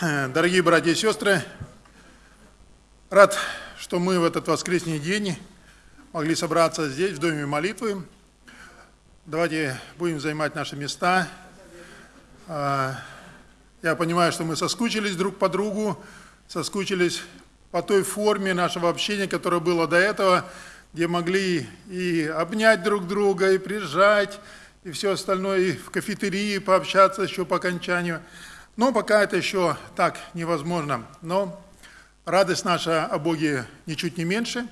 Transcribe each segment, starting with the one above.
Э, Дорогие братья и сестры, рад, что мы в этот воскресный день могли собраться здесь, в Доме молитвы. Давайте будем занимать наши места. А, Я понимаю, что мы соскучились друг по другу, соскучились по той форме нашего общения, которое было до этого, где могли и обнять друг друга, и прижать, и все остальное, и в кафетерии пообщаться еще по окончанию. Но пока это еще так невозможно. Но радость наша о Боге ничуть не меньше.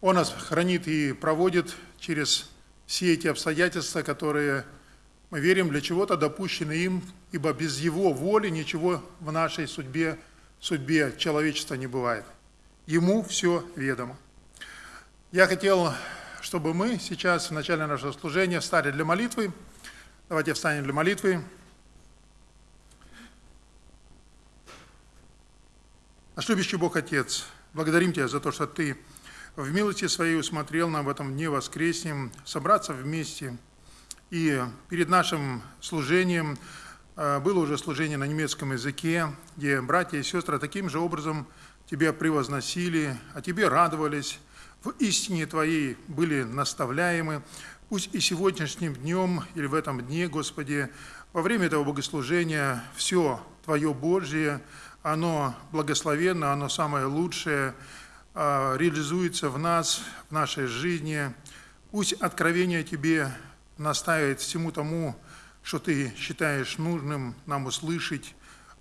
Он нас хранит и проводит через все эти обстоятельства, которые мы верим для чего-то допущены им, ибо без Его воли ничего в нашей судьбе, судьбе человечества не бывает. Ему все ведомо. Я хотел, чтобы мы сейчас в начале нашего служения встали для молитвы. Давайте встанем для молитвы. Наш любящий Бог Отец, благодарим Тебя за то, что Ты в милости Своей усмотрел нам в этом дне воскреснем собраться вместе. И перед нашим служением э, было уже служение на немецком языке, где братья и сестры таким же образом Тебя превозносили, о Тебе радовались, в истине Твоей были наставляемы. Пусть и сегодняшним днем или в этом дне, Господи, во время этого богослужения все Твое Божье – оно благословенно, оно самое лучшее, а, реализуется в нас, в нашей жизни. Пусть откровение Тебе наставит всему тому, что Ты считаешь нужным нам услышать,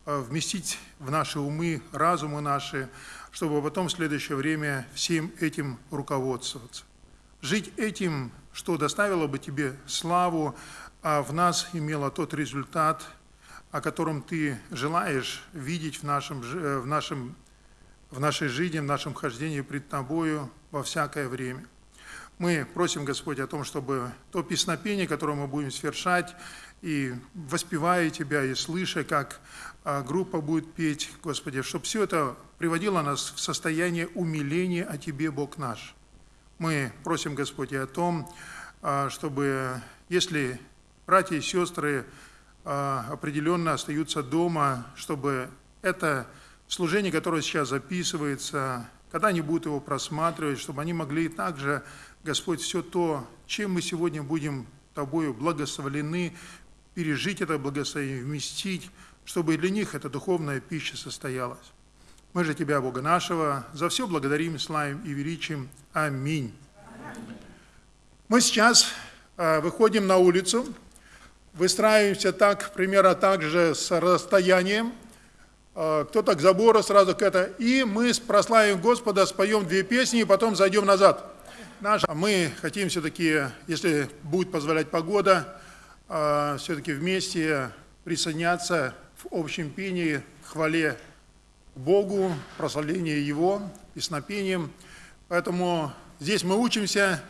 а, вместить в наши умы, разумы наши, чтобы потом в следующее время всем этим руководствоваться. Жить этим, что доставило бы Тебе славу, а в нас имело тот результат – о котором Ты желаешь видеть в, нашем, э, в, нашем, в нашей жизни, в нашем хождении пред Тобою во всякое время. Мы просим, Господь, о том, чтобы то песнопение, которое мы будем свершать, и воспевая Тебя, и слыша, как а, группа будет петь, Господи, чтобы все это приводило нас в состояние умиления о Тебе, Бог наш. Мы просим, Господи, о том, а, чтобы, если братья и сестры а, определенно остаются дома, чтобы это служение, которое сейчас записывается, когда они будут его просматривать, чтобы они могли также, Господь, все то, чем мы сегодня будем Тобою благословлены, пережить это благословение, вместить, чтобы для них эта духовная пища состоялась. Мы же Тебя, Бога нашего, за все благодарим, славим и величим. Аминь. Мы сейчас а, выходим на улицу, выстраиваемся так, примерно так же с расстоянием, а, кто-то к забору сразу к это, и мы прославим Господа, споем две песни, и потом зайдем назад. Наш, а мы хотим все-таки, если будет позволять погода, а, все-таки вместе присоединяться в общем пении, хвале Богу, прославлению Его, песнопением. Поэтому здесь мы учимся,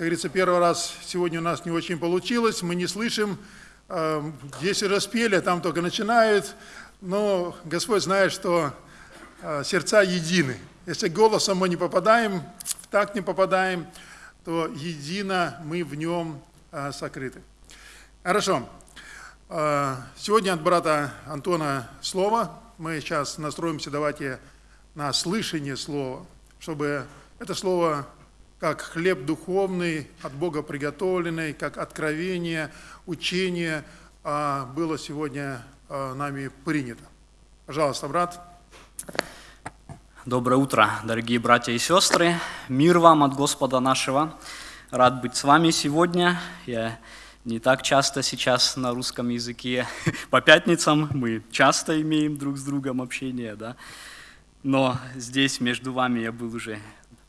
как говорится, первый раз сегодня у нас не очень получилось, мы не слышим, эм, распели, а там только начинают, но Господь знает, что э, сердца едины. Если голосом мы не попадаем, в так не попадаем, то едино мы в нем э, сокрыты. Хорошо. Э, сегодня от брата Антона слово. Мы сейчас настроимся, давайте, на слышание слова, чтобы это слово как хлеб духовный, от Бога приготовленный, как откровение, учение а, было сегодня а, нами принято. Пожалуйста, брат. Доброе утро, дорогие братья и сестры. Мир вам от Господа нашего. Рад быть с вами сегодня. Я не так часто сейчас на русском языке. По пятницам мы часто имеем друг с другом общение, да. Но здесь между вами я был уже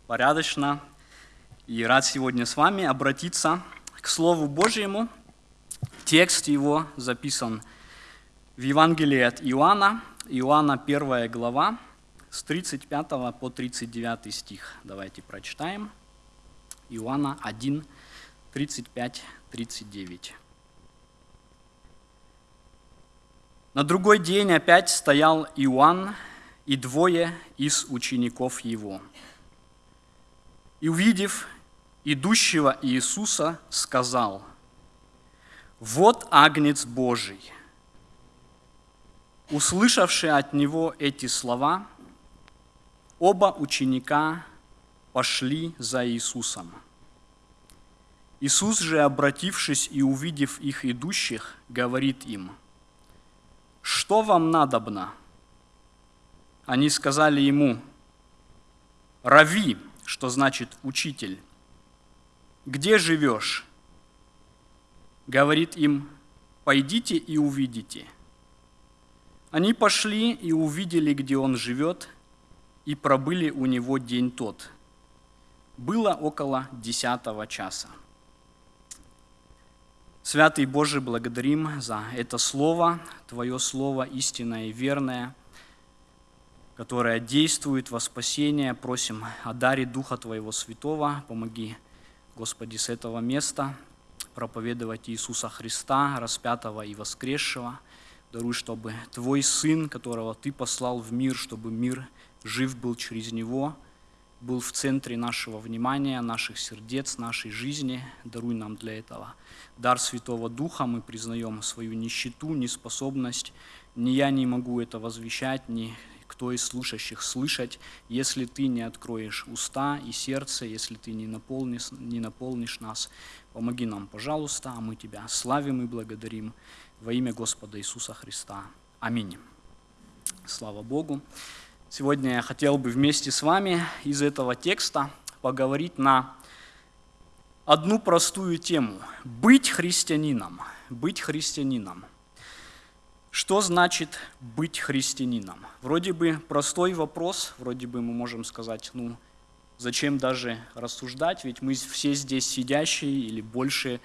порядочно, и рад сегодня с вами обратиться к Слову Божьему. Текст его записан в Евангелии от Иоанна, Иоанна 1 глава, с 35 по 39 стих. Давайте прочитаем. Иоанна 1, 35, 39. На другой день опять стоял Иоанн и двое из учеников его. И увидев идущего Иисуса, сказал, «Вот Агнец Божий». Услышавшие от него эти слова, оба ученика пошли за Иисусом. Иисус же, обратившись и увидев их идущих, говорит им, «Что вам надобно?» Они сказали ему, «Рави», что значит «учитель». «Где живешь?» Говорит им, «Пойдите и увидите». Они пошли и увидели, где он живет, и пробыли у него день тот. Было около десятого часа. Святый Боже, благодарим за это Слово, Твое Слово истинное и верное, которое действует во спасение. Просим о даре Духа Твоего Святого. Помоги, Господи, с этого места проповедовать Иисуса Христа, распятого и воскресшего – Даруй, чтобы Твой Сын, которого Ты послал в мир, чтобы мир жив был через Него, был в центре нашего внимания, наших сердец, нашей жизни. Даруй нам для этого дар Святого Духа. Мы признаем свою нищету, неспособность. Ни я не могу это возвещать, ни кто из слушающих слышать, если ты не откроешь уста и сердце, если ты не наполнишь, не наполнишь нас. Помоги нам, пожалуйста, а мы Тебя славим и благодарим во имя Господа Иисуса Христа. Аминь. Слава Богу. Сегодня я хотел бы вместе с вами из этого текста поговорить на одну простую тему. Быть христианином. Быть христианином. Что значит быть христианином? Вроде бы простой вопрос, вроде бы мы можем сказать, ну, зачем даже рассуждать, ведь мы все здесь сидящие или больше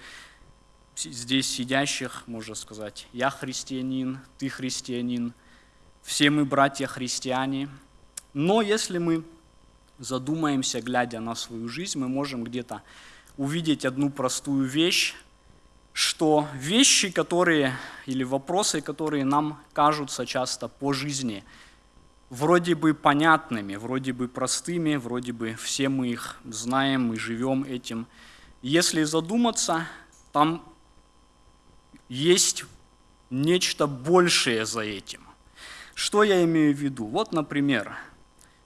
здесь сидящих, можно сказать, я христианин, ты христианин, все мы братья-христиане. Но если мы задумаемся, глядя на свою жизнь, мы можем где-то увидеть одну простую вещь, что вещи, которые, или вопросы, которые нам кажутся часто по жизни, вроде бы понятными, вроде бы простыми, вроде бы все мы их знаем, мы живем этим. Если задуматься, там есть нечто большее за этим. Что я имею в виду? Вот, например,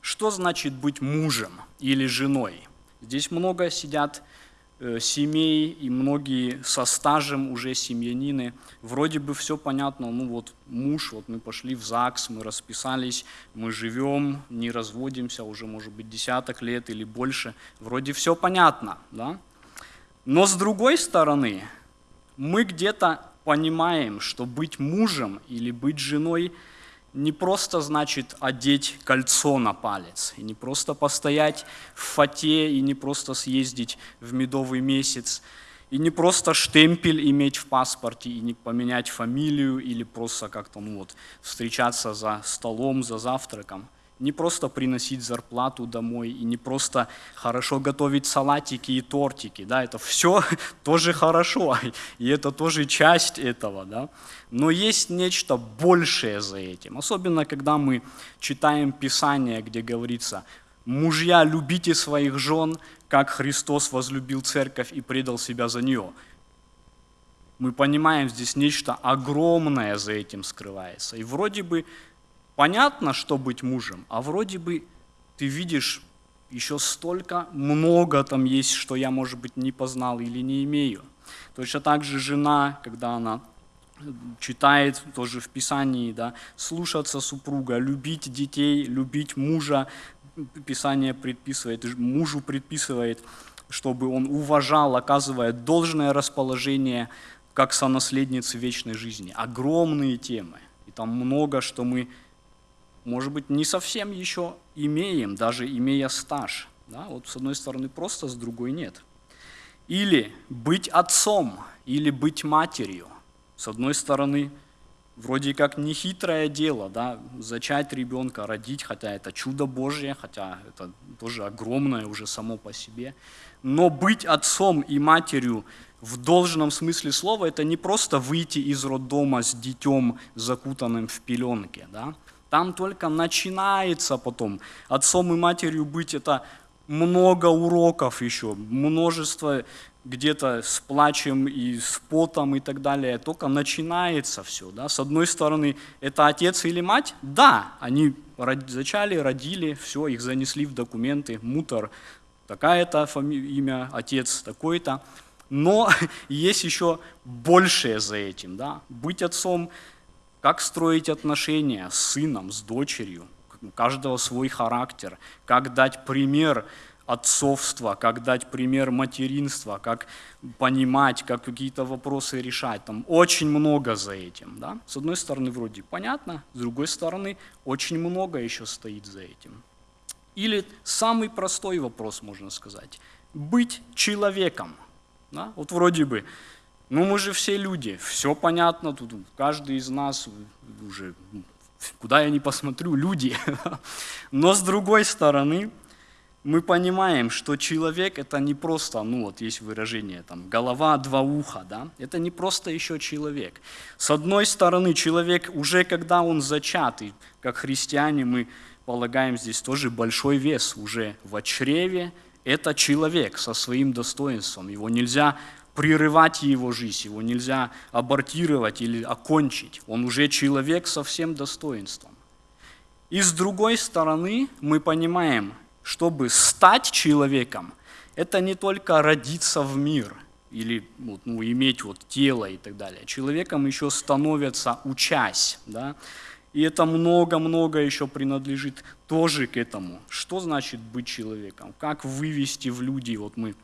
что значит быть мужем или женой? Здесь много сидят семей и многие со стажем уже семьянины. Вроде бы все понятно, ну вот муж, вот мы пошли в ЗАГС, мы расписались, мы живем, не разводимся уже, может быть, десяток лет или больше. Вроде все понятно, да? Но с другой стороны, мы где-то понимаем, что быть мужем или быть женой не просто значит одеть кольцо на палец, и не просто постоять в фате, и не просто съездить в медовый месяц, и не просто штемпель иметь в паспорте, и не поменять фамилию, или просто как-то ну вот, встречаться за столом, за завтраком – не просто приносить зарплату домой и не просто хорошо готовить салатики и тортики, да, это все тоже хорошо, и это тоже часть этого, да, но есть нечто большее за этим, особенно когда мы читаем Писание, где говорится, мужья, любите своих жен, как Христос возлюбил церковь и предал себя за нее. Мы понимаем, здесь нечто огромное за этим скрывается. И вроде бы понятно, что быть мужем, а вроде бы ты видишь еще столько, много там есть, что я, может быть, не познал или не имею. Точно так же жена, когда она читает тоже в Писании, да, слушаться супруга, любить детей, любить мужа, Писание предписывает, мужу предписывает, чтобы он уважал, оказывает должное расположение как сонаследницы вечной жизни. Огромные темы. И там много, что мы может быть, не совсем еще имеем, даже имея стаж. Да? Вот с одной стороны просто, с другой нет. Или быть отцом, или быть матерью. С одной стороны, вроде как нехитрое дело, да, зачать ребенка, родить, хотя это чудо Божье, хотя это тоже огромное уже само по себе. Но быть отцом и матерью в должном смысле слова, это не просто выйти из роддома с детем, закутанным в пеленке, да, там только начинается потом. Отцом и матерью быть – это много уроков еще, множество где-то с плачем и с потом и так далее. Только начинается все. Да? С одной стороны, это отец или мать? Да, они зачали, родили, все, их занесли в документы, мутор, такая-то имя, отец такой-то. Но есть еще большее за этим. Да? Быть отцом, как строить отношения с сыном, с дочерью, у каждого свой характер, как дать пример отцовства, как дать пример материнства, как понимать, как какие-то вопросы решать. Там очень много за этим. Да? С одной стороны, вроде понятно, с другой стороны, очень много еще стоит за этим. Или самый простой вопрос, можно сказать. Быть человеком. Да? Вот вроде бы, ну мы же все люди, все понятно, тут каждый из нас уже, куда я не посмотрю, люди. Но с другой стороны, мы понимаем, что человек это не просто, ну вот есть выражение, там, голова, два уха, да, это не просто еще человек. С одной стороны, человек уже когда он зачат, и как христиане мы полагаем здесь тоже большой вес уже в чреве, это человек со своим достоинством, его нельзя прерывать его жизнь, его нельзя абортировать или окончить, он уже человек со всем достоинством. И с другой стороны, мы понимаем, чтобы стать человеком, это не только родиться в мир или вот, ну, иметь вот тело и так далее. Человеком еще становятся учась. Да? И это много-много еще принадлежит тоже к этому. Что значит быть человеком? Как вывести в люди? Вот мы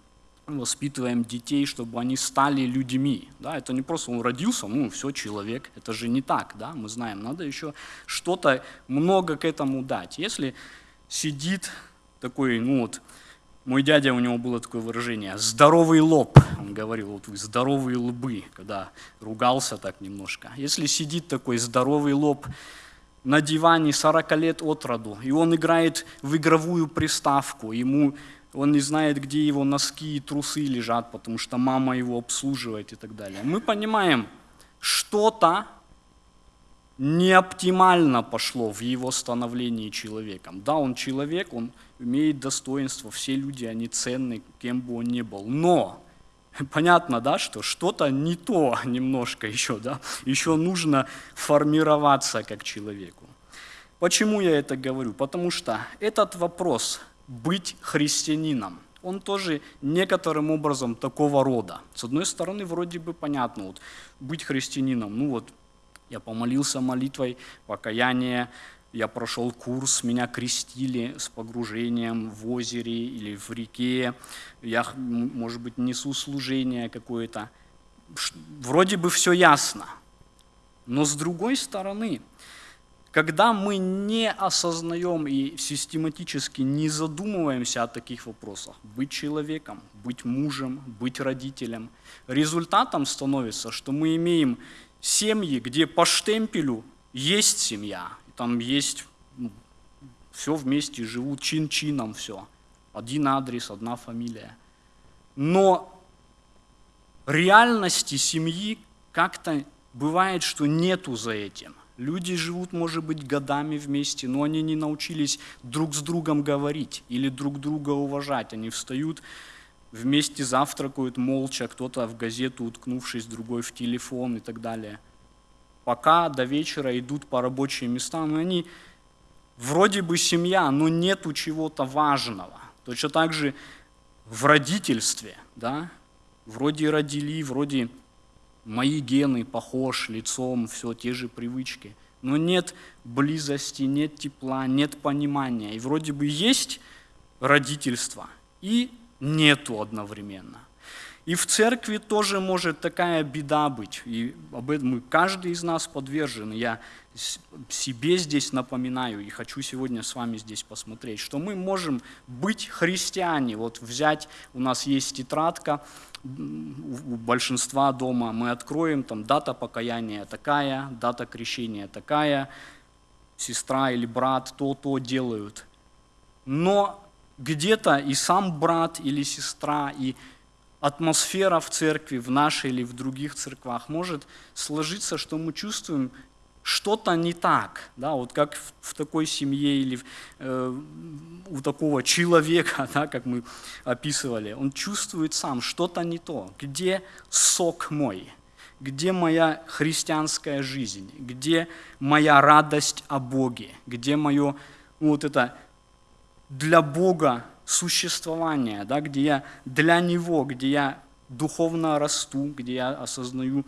воспитываем детей, чтобы они стали людьми. Да? Это не просто он родился, ну все, человек. Это же не так. Да? Мы знаем, надо еще что-то много к этому дать. Если сидит такой, ну вот, мой дядя, у него было такое выражение, здоровый лоб, он говорил, вот вы здоровые лбы, когда ругался так немножко. Если сидит такой здоровый лоб на диване 40 лет от роду, и он играет в игровую приставку, ему он не знает, где его носки и трусы лежат, потому что мама его обслуживает и так далее. Мы понимаем, что-то не оптимально пошло в его становлении человеком. Да, он человек, он имеет достоинство, все люди, они ценны, кем бы он ни был. Но понятно, да, что что-то не то немножко еще, да, еще нужно формироваться как человеку. Почему я это говорю? Потому что этот вопрос быть христианином, он тоже некоторым образом такого рода. С одной стороны, вроде бы понятно, вот, быть христианином, ну вот я помолился молитвой, покаяние, я прошел курс, меня крестили с погружением в озере или в реке, я, может быть, несу служение какое-то. Вроде бы все ясно. Но с другой стороны, когда мы не осознаем и систематически не задумываемся о таких вопросах, быть человеком, быть мужем, быть родителем, результатом становится, что мы имеем семьи, где по штемпелю есть семья, там есть, ну, все вместе живут, чин-чином все. Один адрес, одна фамилия. Но реальности семьи как-то бывает, что нету за этим. Люди живут, может быть, годами вместе, но они не научились друг с другом говорить или друг друга уважать. Они встают, вместе завтракают молча, кто-то в газету уткнувшись, другой в телефон и так далее пока до вечера идут по рабочим местам, и они вроде бы семья, но нету чего-то важного. Точно так же в родительстве, да, вроде родили, вроде мои гены похож лицом, все те же привычки, но нет близости, нет тепла, нет понимания. И вроде бы есть родительство, и нету одновременно. И в церкви тоже может такая беда быть. И об этом мы, каждый из нас подвержен. Я себе здесь напоминаю и хочу сегодня с вами здесь посмотреть, что мы можем быть христиане. Вот взять, у нас есть тетрадка, у большинства дома мы откроем, там дата покаяния такая, дата крещения такая, сестра или брат то-то делают. Но где-то и сам брат или сестра, и атмосфера в церкви, в нашей или в других церквах может сложиться, что мы чувствуем, что-то не так, да, вот как в, в такой семье или э, у такого человека, да, как мы описывали, он чувствует сам, что-то не то, где сок мой, где моя христианская жизнь, где моя радость о Боге, где мое ну, вот это для Бога существование, да, где я для Него, где я духовно расту, где я осознаю,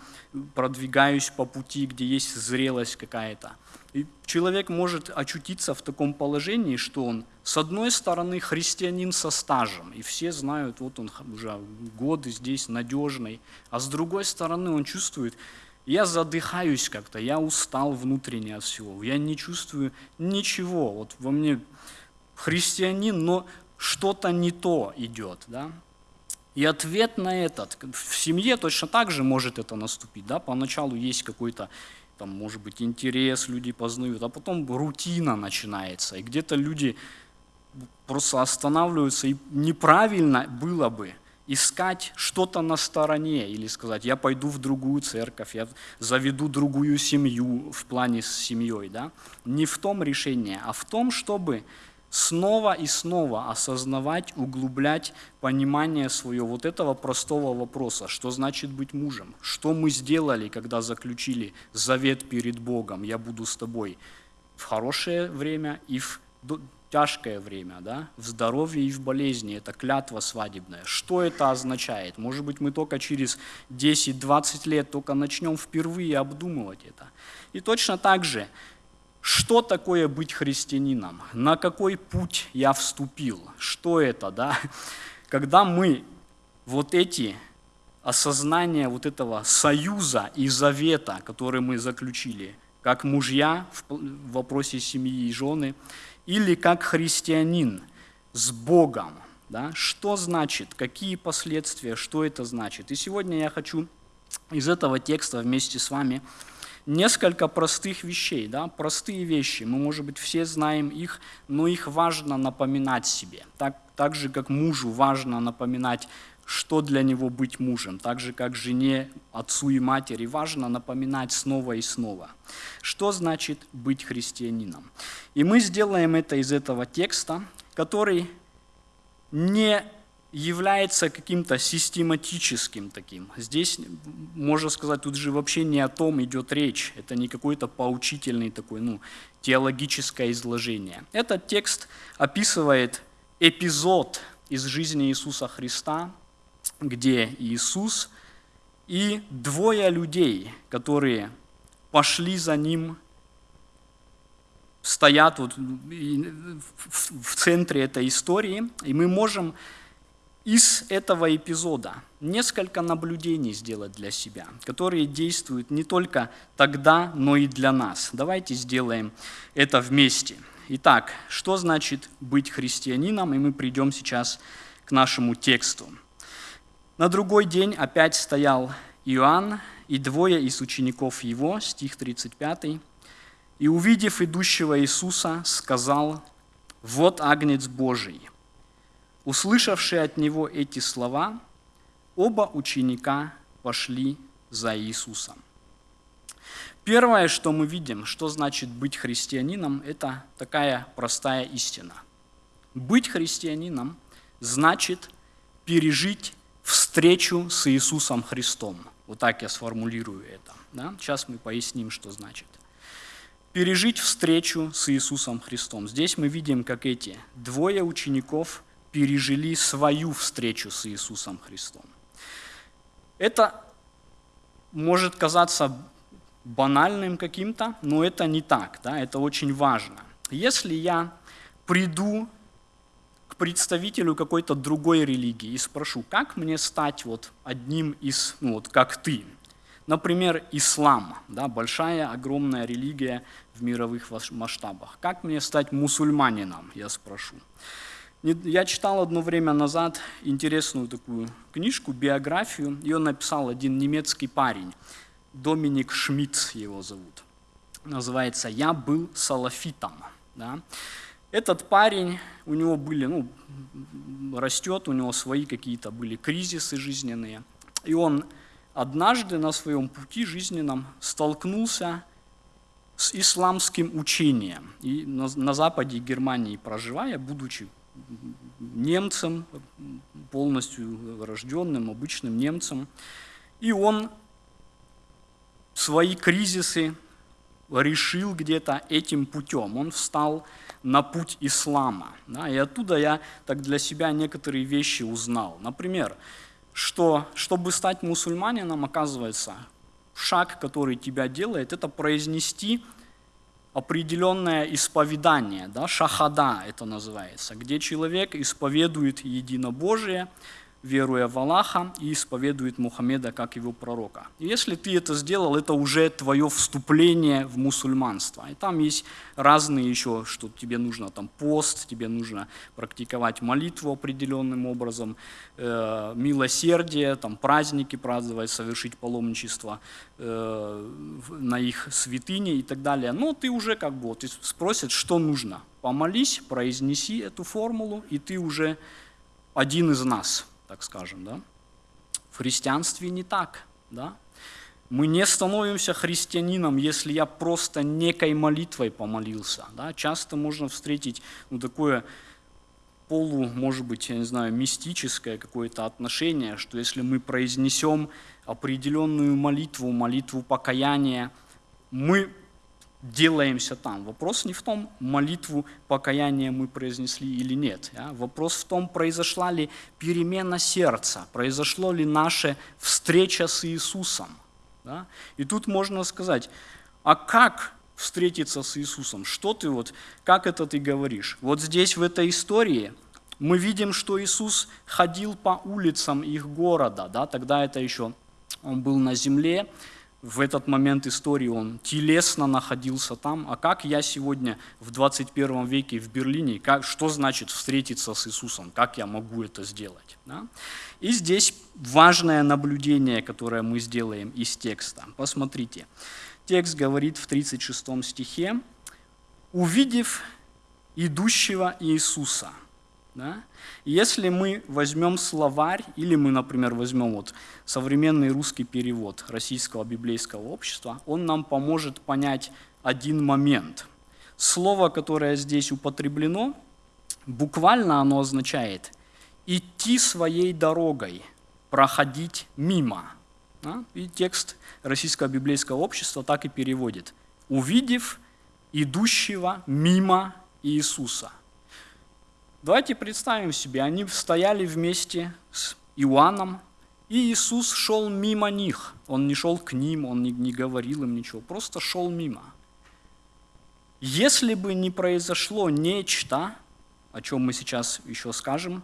продвигаюсь по пути, где есть зрелость какая-то. И человек может очутиться в таком положении, что он, с одной стороны, христианин со стажем, и все знают, вот он уже годы здесь надежный, а с другой стороны, он чувствует, я задыхаюсь как-то, я устал внутренне от всего, я не чувствую ничего, вот во мне христианин, но что-то не то идет, да, и ответ на этот, в семье точно так же может это наступить. Да? Поначалу есть какой-то, там, может быть, интерес, люди познают, а потом рутина начинается. И где-то люди просто останавливаются, и неправильно было бы искать что-то на стороне или сказать, я пойду в другую церковь, я заведу другую семью в плане с семьей. Да? Не в том решении, а в том, чтобы снова и снова осознавать, углублять понимание свое вот этого простого вопроса, что значит быть мужем, что мы сделали, когда заключили завет перед Богом, я буду с тобой в хорошее время и в тяжкое время, да? в здоровье и в болезни, это клятва свадебная. Что это означает? Может быть, мы только через 10-20 лет только начнем впервые обдумывать это. И точно так же что такое быть христианином? На какой путь я вступил? Что это, да? Когда мы вот эти осознания вот этого союза и завета, который мы заключили, как мужья в вопросе семьи и жены, или как христианин с Богом, да? что значит, какие последствия, что это значит. И сегодня я хочу из этого текста вместе с вами несколько простых вещей, да, простые вещи. Мы, может быть, все знаем их, но их важно напоминать себе. Так, так же, как мужу важно напоминать, что для него быть мужем, так же, как жене, отцу и матери важно напоминать снова и снова. Что значит быть христианином? И мы сделаем это из этого текста, который не является каким-то систематическим таким. Здесь, можно сказать, тут же вообще не о том идет речь. Это не какой-то поучительный такой, ну, теологическое изложение. Этот текст описывает эпизод из жизни Иисуса Христа, где Иисус и двое людей, которые пошли за Ним, стоят вот в центре этой истории, и мы можем из этого эпизода несколько наблюдений сделать для себя, которые действуют не только тогда, но и для нас. Давайте сделаем это вместе. Итак, что значит быть христианином? И мы придем сейчас к нашему тексту. На другой день опять стоял Иоанн и двое из учеников его, стих 35, и, увидев идущего Иисуса, сказал, «Вот Агнец Божий, Услышавшие от него эти слова, оба ученика пошли за Иисусом. Первое, что мы видим, что значит быть христианином, это такая простая истина. Быть христианином значит пережить встречу с Иисусом Христом. Вот так я сформулирую это. Да? Сейчас мы поясним, что значит. Пережить встречу с Иисусом Христом. Здесь мы видим, как эти двое учеников пережили свою встречу с Иисусом Христом. Это может казаться банальным каким-то, но это не так, да, это очень важно. Если я приду к представителю какой-то другой религии и спрошу, как мне стать вот одним из, ну вот как ты, Например, ислам, да, большая, огромная религия в мировых масштабах. Как мне стать мусульманином, я спрошу. Я читал одно время назад интересную такую книжку, биографию. Ее написал один немецкий парень, Доминик Шмидт его зовут. Называется «Я был салафитом». Да? Этот парень, у него были, ну, растет, у него свои какие-то были кризисы жизненные. И он однажды на своем пути жизненном столкнулся с исламским учением. И на, на западе Германии проживая, будучи немцем, полностью рожденным, обычным немцем, и он свои кризисы решил где-то этим путем. Он встал на путь ислама. Да, и оттуда я так для себя некоторые вещи узнал. Например, что чтобы стать мусульманином, оказывается, шаг, который тебя делает, это произнести определенное исповедание, да, шахада это называется, где человек исповедует единобожие, веруя в Аллаха и исповедует Мухаммеда как его пророка. И если ты это сделал, это уже твое вступление в мусульманство. И там есть разные еще, что тебе нужно там пост, тебе нужно практиковать молитву определенным образом, э, милосердие, там праздники праздновать, совершить паломничество э, на их святыне и так далее. Но ты уже как бы, вот, спросят, что нужно. Помолись, произнеси эту формулу, и ты уже один из нас – так скажем. Да? В христианстве не так. Да? Мы не становимся христианином, если я просто некой молитвой помолился. Да? Часто можно встретить ну, такое полу, может быть, я не знаю, мистическое какое-то отношение, что если мы произнесем определенную молитву, молитву покаяния, мы делаемся там. Вопрос не в том, молитву покаяния мы произнесли или нет. Ja? Вопрос в том, произошла ли перемена сердца, произошло ли наша встреча с Иисусом. И тут можно сказать, а как встретиться с Иисусом? Что ты вот, как это ты говоришь? Вот здесь в этой истории мы видим, что Иисус ходил по улицам их города, да? тогда это еще он был на земле, в этот момент истории он телесно находился там. А как я сегодня в 21 веке в Берлине, как, что значит встретиться с Иисусом, как я могу это сделать? Да? И здесь важное наблюдение, которое мы сделаем из текста. Посмотрите, текст говорит в 36 стихе, «Увидев идущего Иисуса». Да? Если мы возьмем словарь, или мы, например, возьмем вот современный русский перевод Российского библейского общества, он нам поможет понять один момент. Слово, которое здесь употреблено, буквально оно означает «идти своей дорогой», «проходить мимо». Да? И текст Российского библейского общества так и переводит «увидев идущего мимо Иисуса». Давайте представим себе, они стояли вместе с Иоанном, и Иисус шел мимо них. Он не шел к ним, он не, говорил им ничего, просто шел мимо. Если бы не произошло нечто, о чем мы сейчас еще скажем,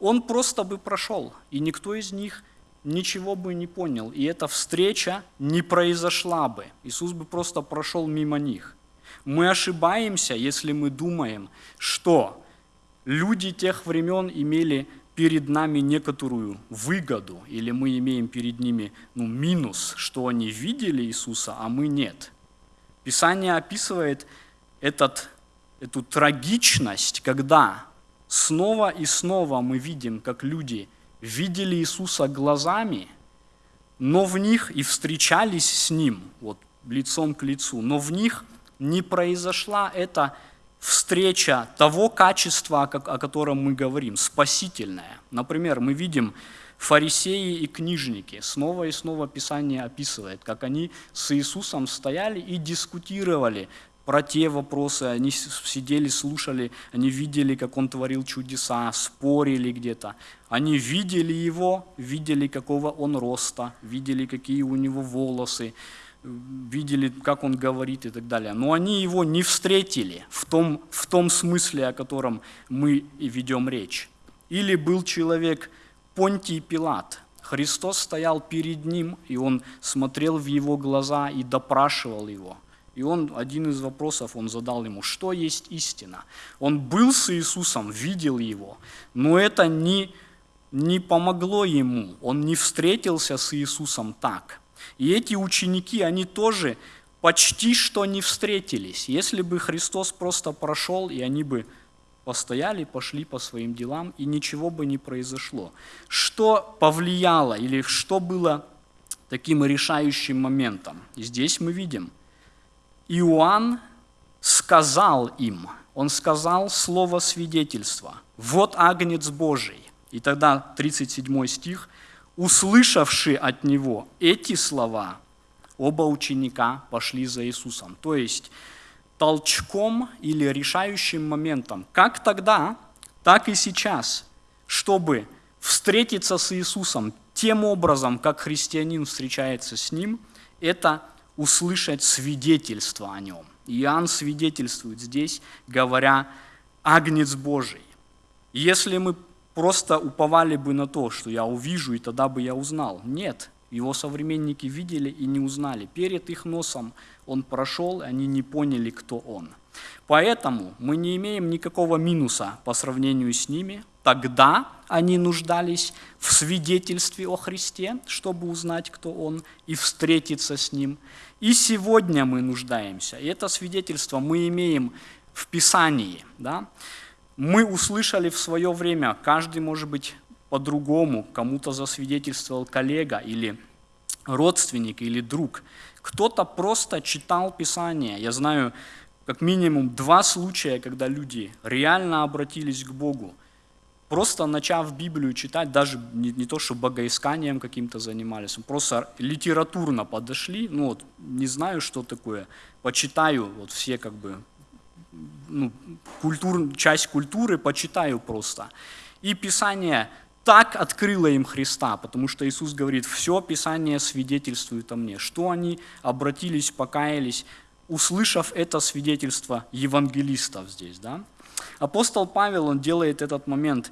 он просто бы прошел, и никто из них ничего бы не понял, и эта встреча не произошла бы. Иисус бы просто прошел мимо них. Мы ошибаемся, если мы думаем, что люди тех времен имели перед нами некоторую выгоду, или мы имеем перед ними ну, минус, что они видели Иисуса, а мы нет. Писание описывает этот, эту трагичность, когда снова и снова мы видим, как люди видели Иисуса глазами, но в них и встречались с Ним, вот лицом к лицу, но в них не произошла эта встреча того качества, о котором мы говорим, спасительное. Например, мы видим фарисеи и книжники. Снова и снова Писание описывает, как они с Иисусом стояли и дискутировали про те вопросы. Они сидели, слушали, они видели, как Он творил чудеса, спорили где-то. Они видели Его, видели, какого Он роста, видели, какие у Него волосы, видели, как он говорит и так далее. Но они его не встретили в том, в том смысле, о котором мы и ведем речь. Или был человек Понтий Пилат. Христос стоял перед ним, и он смотрел в его глаза и допрашивал его. И он, один из вопросов, он задал ему, что есть истина? Он был с Иисусом, видел его, но это не, не помогло ему. Он не встретился с Иисусом так – и эти ученики, они тоже почти что не встретились. Если бы Христос просто прошел, и они бы постояли, пошли по своим делам, и ничего бы не произошло. Что повлияло или что было таким решающим моментом? Здесь мы видим, Иоанн сказал им, он сказал слово свидетельства, вот агнец Божий. И тогда 37 стих, услышавши от него эти слова, оба ученика пошли за Иисусом. То есть толчком или решающим моментом, как тогда, так и сейчас, чтобы встретиться с Иисусом тем образом, как христианин встречается с Ним, это услышать свидетельство о Нем. Иоанн свидетельствует здесь, говоря «Агнец Божий». Если мы просто уповали бы на то, что я увижу, и тогда бы я узнал. Нет, его современники видели и не узнали. Перед их носом он прошел, и они не поняли, кто он. Поэтому мы не имеем никакого минуса по сравнению с ними. Тогда они нуждались в свидетельстве о Христе, чтобы узнать, кто Он, и встретиться с Ним. И сегодня мы нуждаемся. И это свидетельство мы имеем в Писании. Да? Мы услышали в свое время, каждый может быть по-другому, кому-то засвидетельствовал коллега или родственник или друг. Кто-то просто читал Писание. Я знаю как минимум два случая, когда люди реально обратились к Богу, просто начав Библию читать, даже не, не то, что богоисканием каким-то занимались, просто литературно подошли, ну вот, не знаю, что такое, почитаю, вот все как бы, ну, культур, часть культуры почитаю просто. И Писание так открыло им Христа, потому что Иисус говорит, все Писание свидетельствует о мне, что они обратились, покаялись, услышав это свидетельство евангелистов здесь. Да? Апостол Павел, он делает этот момент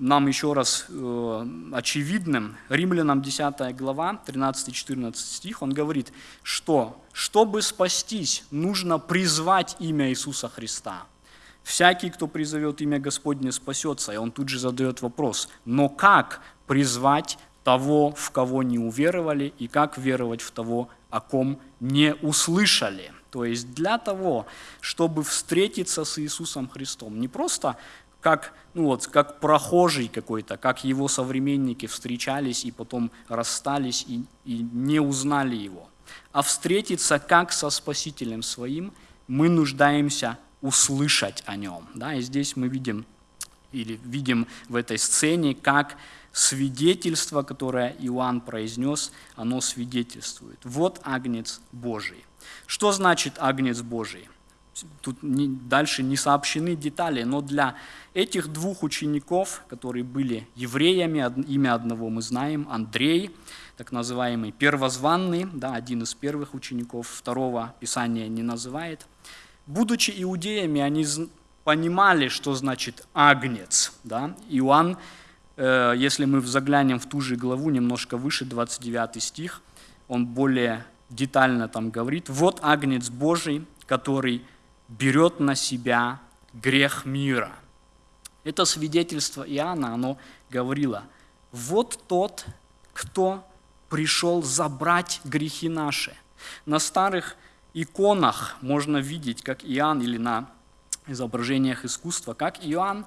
нам еще раз э, очевидным. Римлянам 10 глава, 13-14 стих, он говорит, что чтобы спастись, нужно призвать имя Иисуса Христа. Всякий, кто призовет имя Господне, спасется. И он тут же задает вопрос, но как призвать того, в кого не уверовали, и как веровать в того, о ком не услышали? То есть для того, чтобы встретиться с Иисусом Христом, не просто как, ну вот, как прохожий какой-то, как его современники встречались и потом расстались и, и не узнали его, а встретиться как со Спасителем своим, мы нуждаемся услышать о нем. Да? И здесь мы видим, или видим в этой сцене, как свидетельство, которое Иоанн произнес, оно свидетельствует. Вот Агнец Божий. Что значит Агнец Божий? Тут не, дальше не сообщены детали, но для этих двух учеников, которые были евреями, имя одного мы знаем, Андрей, так называемый первозванный, да, один из первых учеников, второго Писание не называет. Будучи иудеями, они понимали, что значит агнец. Да? Иоанн, э, если мы заглянем в ту же главу, немножко выше, 29 стих, он более детально там говорит, вот агнец Божий, который берет на себя грех мира. Это свидетельство Иоанна, оно говорило, вот тот, кто пришел забрать грехи наши. На старых иконах можно видеть, как Иоанн, или на изображениях искусства, как Иоанн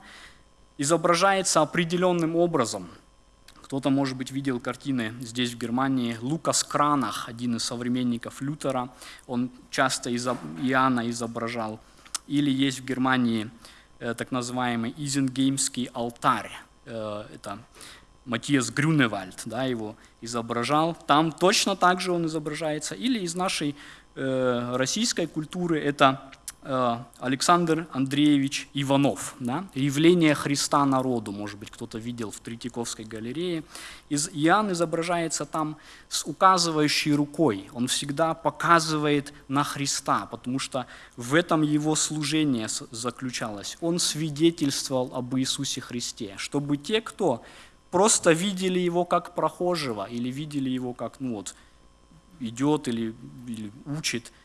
изображается определенным образом – кто-то, может быть, видел картины здесь, в Германии. Лукас Кранах, один из современников Лютера, он часто Иоанна изображал. Или есть в Германии э, так называемый Изенгеймский алтарь. Э, это Матиас Грюневальд да, его изображал. Там точно так же он изображается. Или из нашей э, российской культуры это Александр Андреевич Иванов. Да? «Явление Христа народу», может быть, кто-то видел в Третьяковской галерее. Из, Иоанн изображается там с указывающей рукой. Он всегда показывает на Христа, потому что в этом его служение заключалось. Он свидетельствовал об Иисусе Христе, чтобы те, кто просто видели его как прохожего или видели его как, ну вот, идет или, или учит –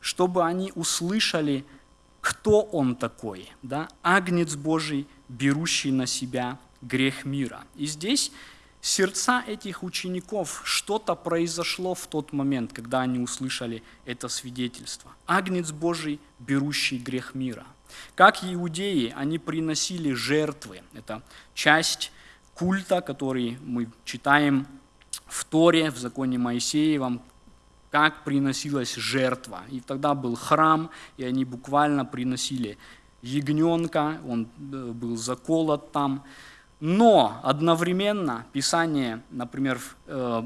чтобы они услышали, кто он такой, да? агнец Божий, берущий на себя грех мира. И здесь сердца этих учеников, что-то произошло в тот момент, когда они услышали это свидетельство. Агнец Божий, берущий грех мира. Как иудеи, они приносили жертвы. Это часть культа, который мы читаем в Торе, в законе Моисеевом, как приносилась жертва. И тогда был храм, и они буквально приносили ягненка, он э, был заколот там. Но одновременно Писание, например, в э,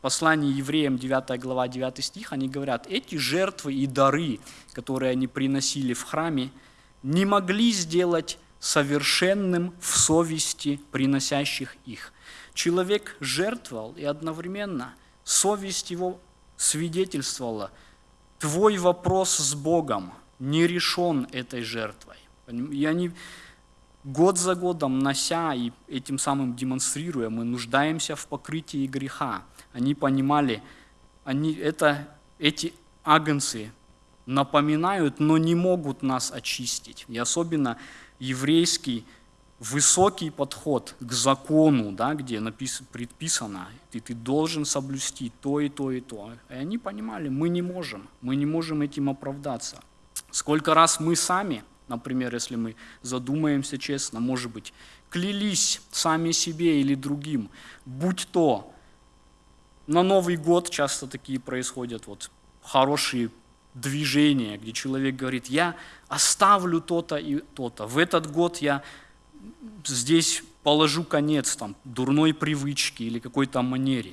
послании евреям 9 глава 9 стих, они говорят, эти жертвы и дары, которые они приносили в храме, не могли сделать совершенным в совести приносящих их. Человек жертвовал, и одновременно совесть его свидетельствовала, твой вопрос с Богом не решен этой жертвой. И они год за годом нося и этим самым демонстрируя, мы нуждаемся в покрытии греха. Они понимали, они, это, эти агнцы напоминают, но не могут нас очистить. И особенно еврейский высокий подход к закону, да, где написано, предписано, ты, ты должен соблюсти то и то и то. И они понимали, мы не можем, мы не можем этим оправдаться. Сколько раз мы сами, например, если мы задумаемся честно, может быть, клялись сами себе или другим, будь то на Новый год часто такие происходят, вот хорошие движение, где человек говорит, я оставлю то-то и то-то. В этот год я здесь положу конец там, дурной привычке или какой-то манере.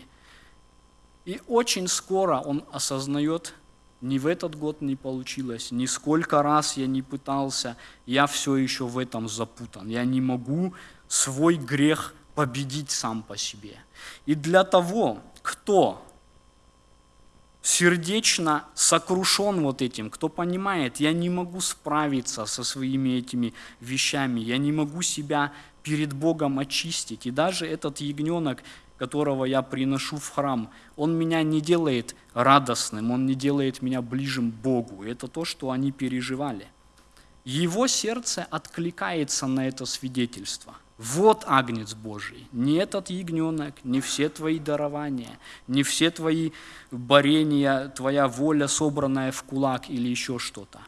И очень скоро он осознает, ни в этот год не получилось, ни сколько раз я не пытался, я все еще в этом запутан. Я не могу свой грех победить сам по себе. И для того, кто сердечно сокрушен вот этим, кто понимает, я не могу справиться со своими этими вещами, я не могу себя перед Богом очистить. И даже этот ягненок, которого я приношу в храм, он меня не делает радостным, он не делает меня ближим к Богу. Это то, что они переживали. Его сердце откликается на это свидетельство – вот Агнец Божий, не этот ягненок, не все твои дарования, не все твои борения, твоя воля, собранная в кулак или еще что-то.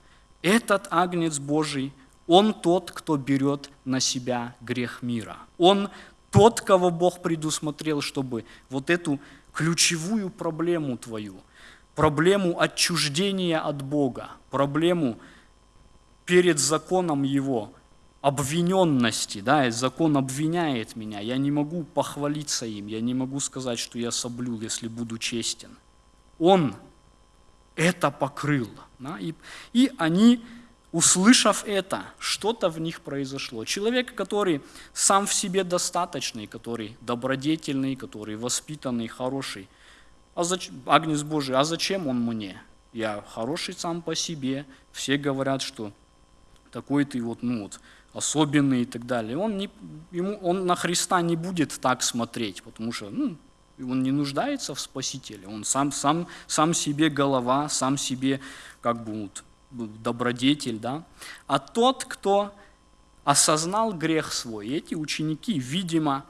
Этот Агнец Божий, он тот, кто берет на себя грех мира. Он тот, кого Бог предусмотрел, чтобы вот эту ключевую проблему твою, проблему отчуждения от Бога, проблему перед законом Его – обвиненности, да, закон обвиняет меня, я не могу похвалиться им, я не могу сказать, что я соблюл, если буду честен. Он это покрыл. Да, и, и они, услышав это, что-то в них произошло. Человек, который сам в себе достаточный, который добродетельный, который воспитанный, хороший. А зач... Агнец Божий, а зачем он мне? Я хороший сам по себе. Все говорят, что такой ты вот, ну вот, особенный и так далее. Он, не, ему, он на Христа не будет так смотреть, потому что ну, он не нуждается в Спасителе, он сам, сам, сам себе голова, сам себе как бы вот, добродетель. Да? А тот, кто осознал грех свой, эти ученики, видимо,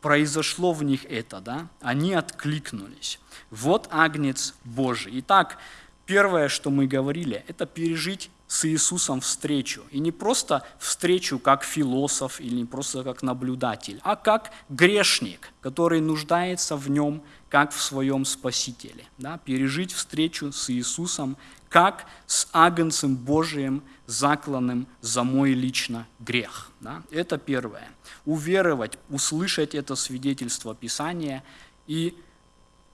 произошло в них это, да? они откликнулись. Вот Агнец Божий. Итак, первое, что мы говорили, это пережить с Иисусом встречу. И не просто встречу как философ или не просто как наблюдатель, а как грешник, который нуждается в нем, как в своем Спасителе. Да? Пережить встречу с Иисусом, как с Агнцем Божиим, закланным за мой лично грех. Да? Это первое. Уверовать, услышать это свидетельство Писания и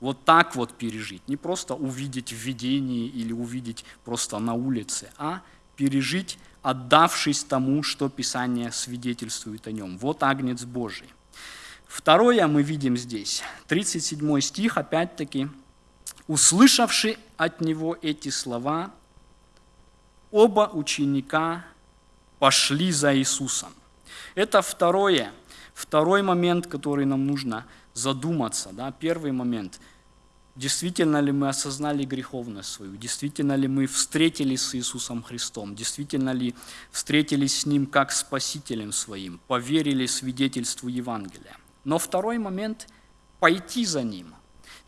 вот так вот пережить. Не просто увидеть в видении или увидеть просто на улице, а пережить, отдавшись тому, что Писание свидетельствует о нем. Вот Агнец Божий. Второе мы видим здесь, 37 стих, опять-таки, услышавши от него эти слова, оба ученика пошли за Иисусом. Это второе, второй момент, который нам нужно задуматься. Да? Первый момент – Действительно ли мы осознали греховность свою? Действительно ли мы встретились с Иисусом Христом? Действительно ли встретились с Ним как Спасителем своим? Поверили свидетельству Евангелия? Но второй момент – пойти за Ним.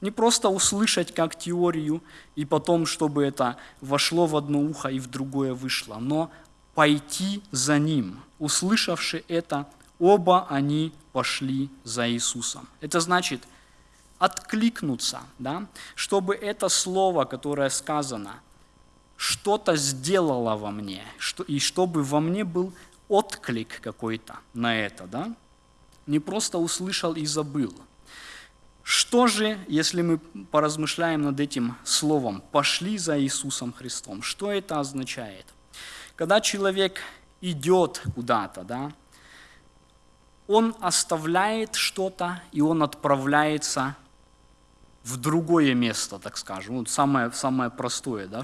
Не просто услышать как теорию, и потом, чтобы это вошло в одно ухо и в другое вышло, но пойти за Ним. Услышавши это, оба они пошли за Иисусом. Это значит – откликнуться, да? чтобы это слово, которое сказано, что-то сделало во мне, что, и чтобы во мне был отклик какой-то на это, да? не просто услышал и забыл. Что же, если мы поразмышляем над этим словом «пошли за Иисусом Христом», что это означает? Когда человек идет куда-то, да, он оставляет что-то, и он отправляется в другое место, так скажем. Вот самое, самое простое, да,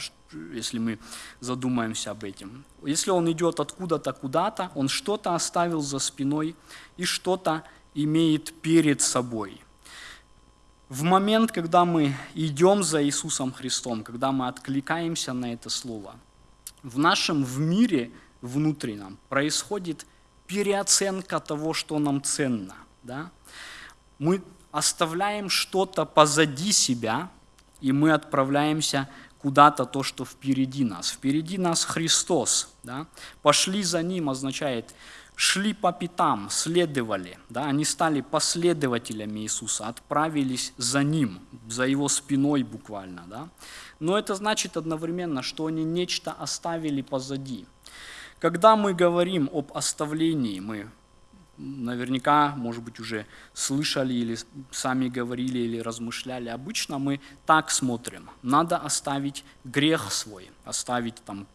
если мы задумаемся об этом. Если он идет откуда-то куда-то, он что-то оставил за спиной и что-то имеет перед собой. В момент, когда мы идем за Иисусом Христом, когда мы откликаемся на это Слово, в нашем в мире внутреннем происходит переоценка того, что нам ценно. Да? Мы оставляем что-то позади себя, и мы отправляемся куда-то то, что впереди нас. Впереди нас Христос. Да? Пошли за Ним означает, шли по пятам, следовали. Да? Они стали последователями Иисуса, отправились за Ним, за Его спиной буквально. Да? Но это значит одновременно, что они нечто оставили позади. Когда мы говорим об оставлении, мы наверняка, может быть, уже слышали или сами говорили или размышляли. Обычно мы так смотрим. Надо оставить грех свой, оставить там,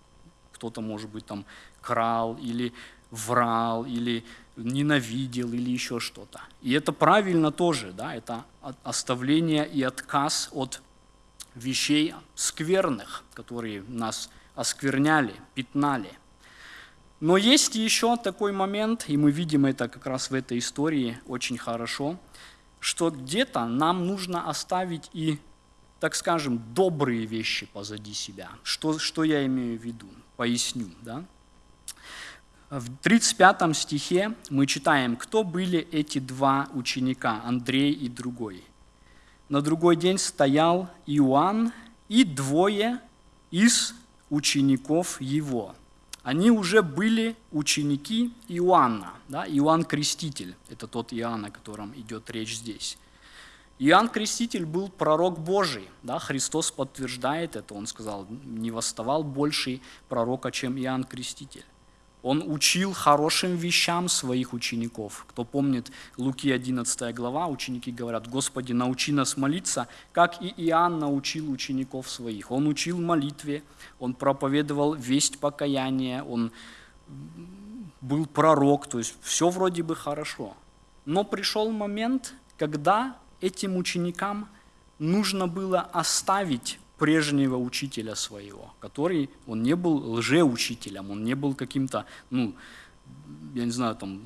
кто-то, может быть, там крал или врал, или ненавидел, или еще что-то. И это правильно тоже, да, это оставление и отказ от вещей скверных, которые нас оскверняли, пятнали. Но есть еще такой момент, и мы видим это как раз в этой истории очень хорошо, что где-то нам нужно оставить и, так скажем, добрые вещи позади себя. Что, что я имею в виду? Поясню. Да? В 35 стихе мы читаем, кто были эти два ученика, Андрей и другой. На другой день стоял Иоанн и двое из учеников его – они уже были ученики Иоанна. Да? Иоанн Креститель, это тот Иоанн, о котором идет речь здесь. Иоанн Креститель был пророк Божий. Да? Христос подтверждает это. Он сказал, не восставал больший пророка, чем Иоанн Креститель. Он учил хорошим вещам своих учеников. Кто помнит Луки 11 глава, ученики говорят, «Господи, научи нас молиться, как и Иоанн научил учеников своих». Он учил молитве, он проповедовал весть покаяния, он был пророк, то есть все вроде бы хорошо. Но пришел момент, когда этим ученикам нужно было оставить прежнего учителя своего, который, он не был лжеучителем, он не был каким-то, ну, я не знаю, там,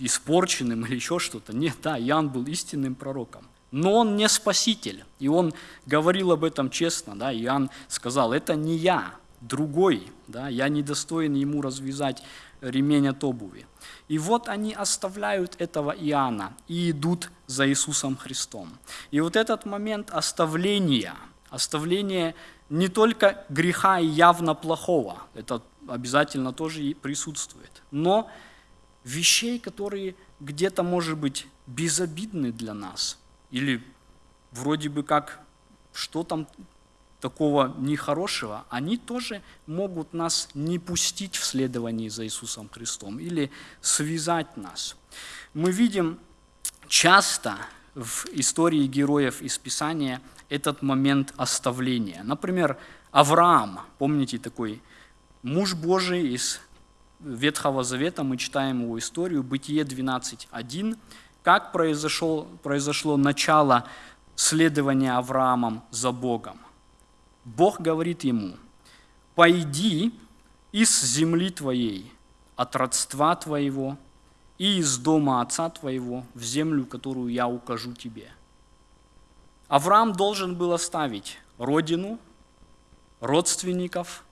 испорченным или еще что-то. Нет, да, Иоанн был истинным пророком. Но он не спаситель. И он говорил об этом честно. Да? Иоанн сказал, это не я, другой. Да? Я недостоин ему развязать ремень от обуви. И вот они оставляют этого Иоанна и идут за Иисусом Христом. И вот этот момент оставления, оставления не только греха и явно плохого, это обязательно тоже и присутствует, но вещей, которые где-то, может быть, безобидны для нас, или вроде бы как, что там такого нехорошего, они тоже могут нас не пустить в следовании за Иисусом Христом или связать нас. Мы видим часто в истории героев из Писания этот момент оставления. Например, Авраам, помните такой муж Божий из Ветхого Завета, мы читаем его историю, Бытие 12.1, как произошло, произошло начало следования Авраамом за Богом. Бог говорит ему, «Пойди из земли твоей, от родства твоего и из дома отца твоего в землю, которую я укажу тебе». Авраам должен был оставить родину, родственников,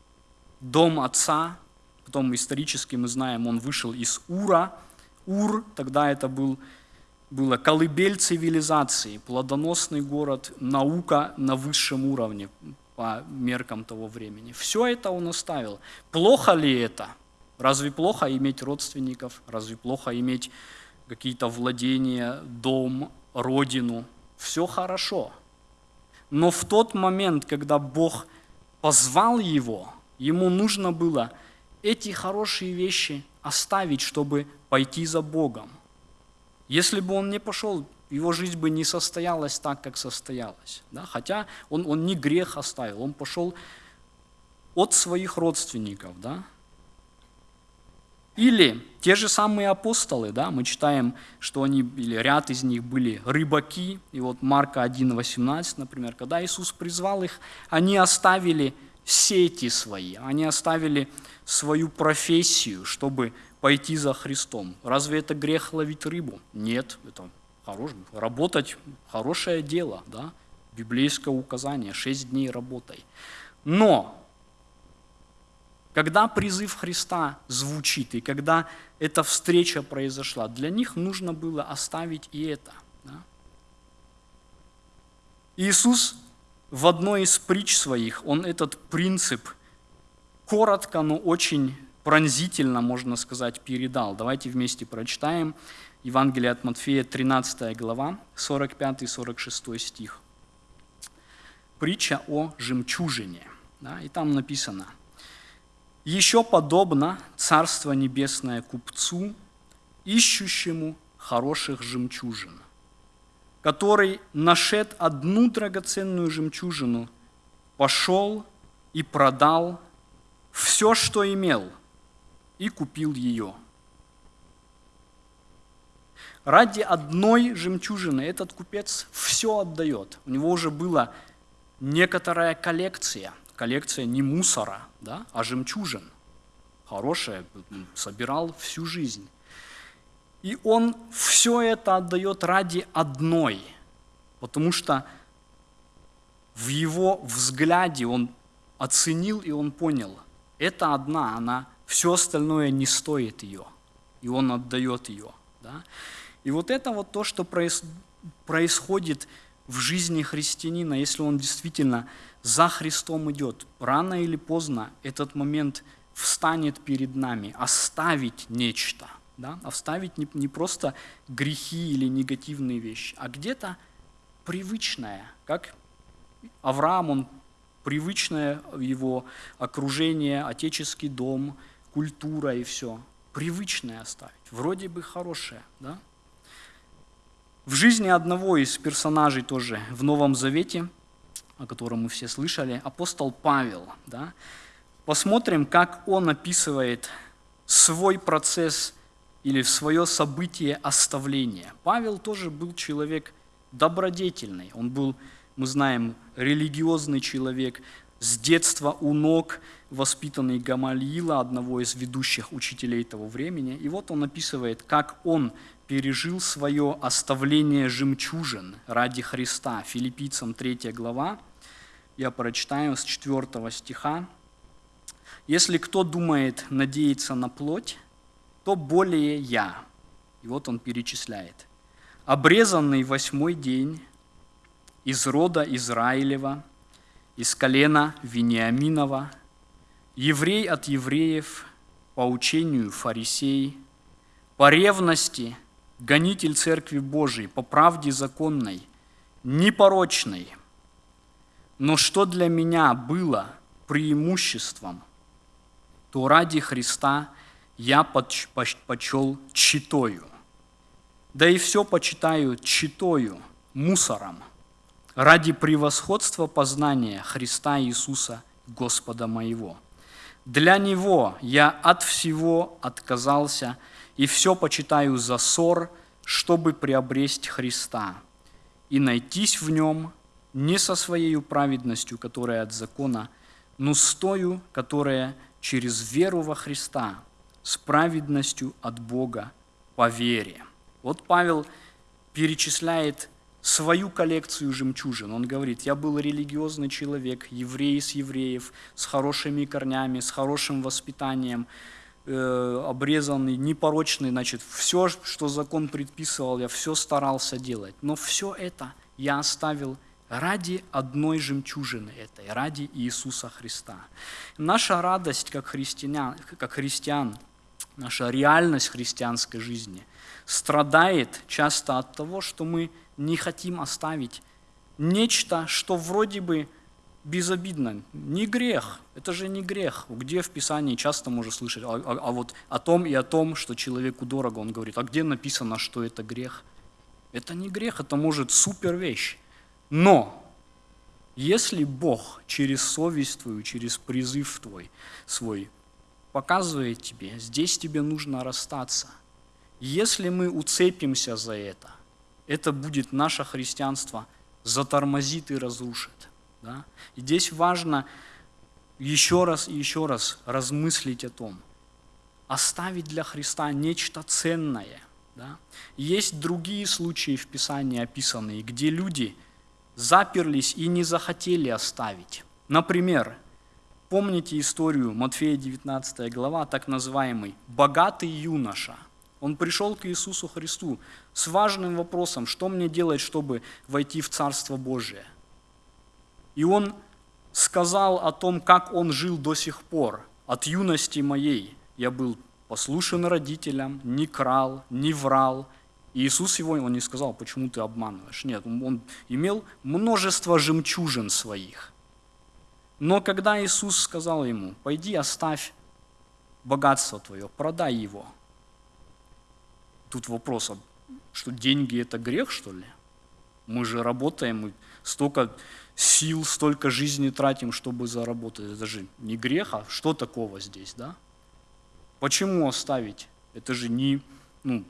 дом отца, потом исторически мы знаем, он вышел из Ура. Ур, тогда это был было колыбель цивилизации, плодоносный город, наука на высшем уровне, по меркам того времени. Все это он оставил. Плохо ли это? Разве плохо иметь родственников? Разве плохо иметь какие-то владения, дом, родину, все хорошо. Но в тот момент, когда Бог позвал его, ему нужно было эти хорошие вещи оставить, чтобы пойти за Богом. Если бы он не пошел, его жизнь бы не состоялась так, как состоялась. Да? Хотя он, он не грех оставил, он пошел от своих родственников. Да? Или те же самые апостолы, да, мы читаем, что они, или ряд из них были рыбаки, и вот Марка 1.18, например, когда Иисус призвал их, они оставили сети свои, они оставили свою профессию, чтобы пойти за Христом. Разве это грех ловить рыбу? Нет, это хорош, работать – хорошее дело, да? библейское указание, шесть дней работай. Но когда призыв Христа звучит, и когда эта встреча произошла, для них нужно было оставить и это. Да? Иисус в одной из притч своих, он этот принцип коротко, но очень пронзительно, можно сказать, передал. Давайте вместе прочитаем Евангелие от Матфея, 13 глава, 45-46 стих. Притча о жемчужине. Да, и там написано – еще подобно Царство Небесное купцу, ищущему хороших жемчужин, который, нашед одну драгоценную жемчужину, пошел и продал все, что имел, и купил ее. Ради одной жемчужины этот купец все отдает. У него уже была некоторая коллекция – коллекция не мусора, да, а жемчужин. Хорошая, собирал всю жизнь. И он все это отдает ради одной, потому что в его взгляде он оценил и он понял, это одна, она, все остальное не стоит ее, и он отдает ее. Да? И вот это вот то, что происходит в жизни христианина, если он действительно за Христом идет, рано или поздно этот момент встанет перед нами, оставить нечто, да? оставить не, не просто грехи или негативные вещи, а где-то привычное, как Авраам, он привычное его окружение, отеческий дом, культура и все, привычное оставить, вроде бы хорошее, да? В жизни одного из персонажей тоже в Новом Завете, о котором мы все слышали, апостол Павел. Да? Посмотрим, как он описывает свой процесс или свое событие оставления. Павел тоже был человек добродетельный, он был, мы знаем, религиозный человек, с детства у ног воспитанный Гамалиила, одного из ведущих учителей того времени. И вот он описывает, как он пережил свое оставление жемчужин ради Христа. Филиппийцам 3 глава, я прочитаю с 4 стиха. «Если кто думает надеяться на плоть, то более я». И вот он перечисляет. «Обрезанный восьмой день из рода Израилева, из колена Вениаминова, еврей от евреев, по учению фарисей, по ревности – гонитель Церкви Божией, по правде законной, непорочной. Но что для меня было преимуществом, то ради Христа я почел читою. Да и все почитаю читою, мусором, ради превосходства познания Христа Иисуса, Господа моего. Для Него я от всего отказался – и все почитаю за ссор, чтобы приобрести Христа и найтись в нем не со своей праведностью, которая от закона, но с тою, которая через веру во Христа, с праведностью от Бога по вере. Вот Павел перечисляет свою коллекцию жемчужин. Он говорит, я был религиозный человек, еврей из евреев, с хорошими корнями, с хорошим воспитанием, э, обрезанный, непорочный, значит, все, что закон предписывал, я все старался делать. Но все это я оставил ради одной жемчужины этой, ради Иисуса Христа. Наша радость как христиан, как христиан наша реальность христианской жизни страдает часто от того, что мы не хотим оставить нечто, что вроде бы безобидно. Не грех, это же не грех. Где в Писании часто можно слышать, а, а, а вот о том и о том, что человеку дорого, он говорит, а где написано, что это грех? Это не грех, это может супер вещь. Но если Бог через совесть твою, через призыв твой свой показывает тебе, здесь тебе нужно расстаться. Если мы уцепимся за это, это будет наше христианство затормозит и разрушит. Да? И здесь важно еще раз и еще раз размыслить о том, оставить для Христа нечто ценное. Да? Есть другие случаи в Писании описанные, где люди заперлись и не захотели оставить. Например, помните историю Матфея 19 глава, так называемый «богатый юноша». Он пришел к Иисусу Христу с важным вопросом, что мне делать, чтобы войти в Царство Божие – и он сказал о том, как он жил до сих пор. От юности моей я был послушен родителям, не крал, не врал. И Иисус его, он не сказал, почему ты обманываешь. Нет, он имел множество жемчужин своих. Но когда Иисус сказал ему, пойди оставь богатство твое, продай его. Тут вопрос, а что деньги это грех, что ли? Мы же работаем, мы столько сил, столько жизни тратим, чтобы заработать. Это же не грех, а что такого здесь, да? Почему оставить? Это же не, ну,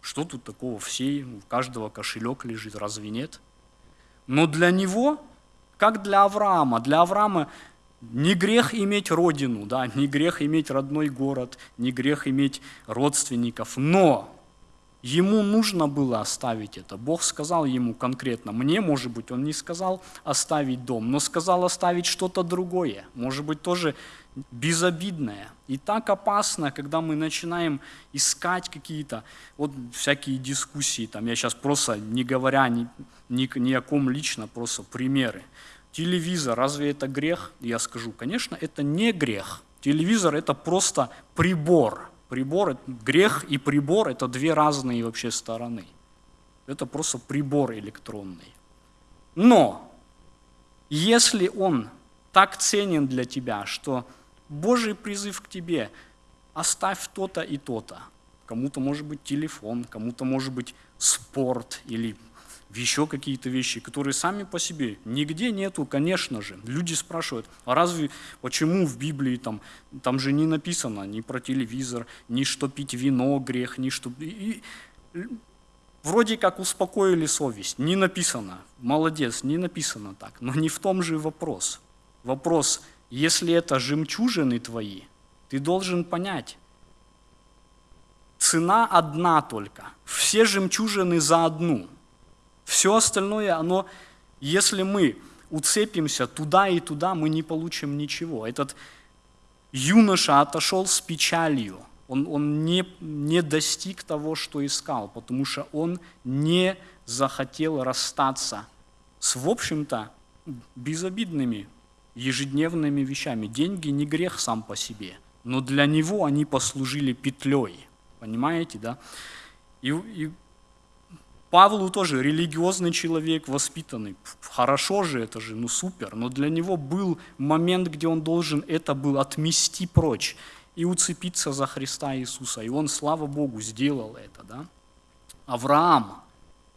что тут такого? Все, у каждого кошелек лежит, разве нет? Но для него, как для Авраама, для Авраама не грех иметь родину, да, не грех иметь родной город, не грех иметь родственников, но Ему нужно было оставить это. Бог сказал ему конкретно, мне, может быть, он не сказал оставить дом, но сказал оставить что-то другое, может быть, тоже безобидное. И так опасно, когда мы начинаем искать какие-то вот всякие дискуссии, там я сейчас просто не говоря ни, ни, ни о ком лично, просто примеры. Телевизор, разве это грех? Я скажу, конечно, это не грех. Телевизор это просто прибор, Прибор, грех и прибор – это две разные вообще стороны. Это просто прибор электронный. Но если он так ценен для тебя, что Божий призыв к тебе – оставь то-то и то-то. Кому-то может быть телефон, кому-то может быть спорт или еще какие-то вещи, которые сами по себе нигде нету, конечно же. Люди спрашивают, а разве, почему в Библии там, там же не написано ни про телевизор, ни что пить вино грех, ни что... И, вроде как успокоили совесть, не написано, молодец, не написано так, но не в том же вопрос. Вопрос, если это жемчужины твои, ты должен понять, цена одна только, все жемчужины за одну – все остальное, оно, если мы уцепимся туда и туда, мы не получим ничего. Этот юноша отошел с печалью. Он, он не, не достиг того, что искал, потому что он не захотел расстаться с, в общем-то, безобидными ежедневными вещами. Деньги не грех сам по себе, но для него они послужили петлей. Понимаете, да? И, и Павлу тоже религиозный человек, воспитанный. Хорошо же это же, ну супер. Но для него был момент, где он должен это был отмести прочь и уцепиться за Христа Иисуса. И он, слава Богу, сделал это. Да? Авраам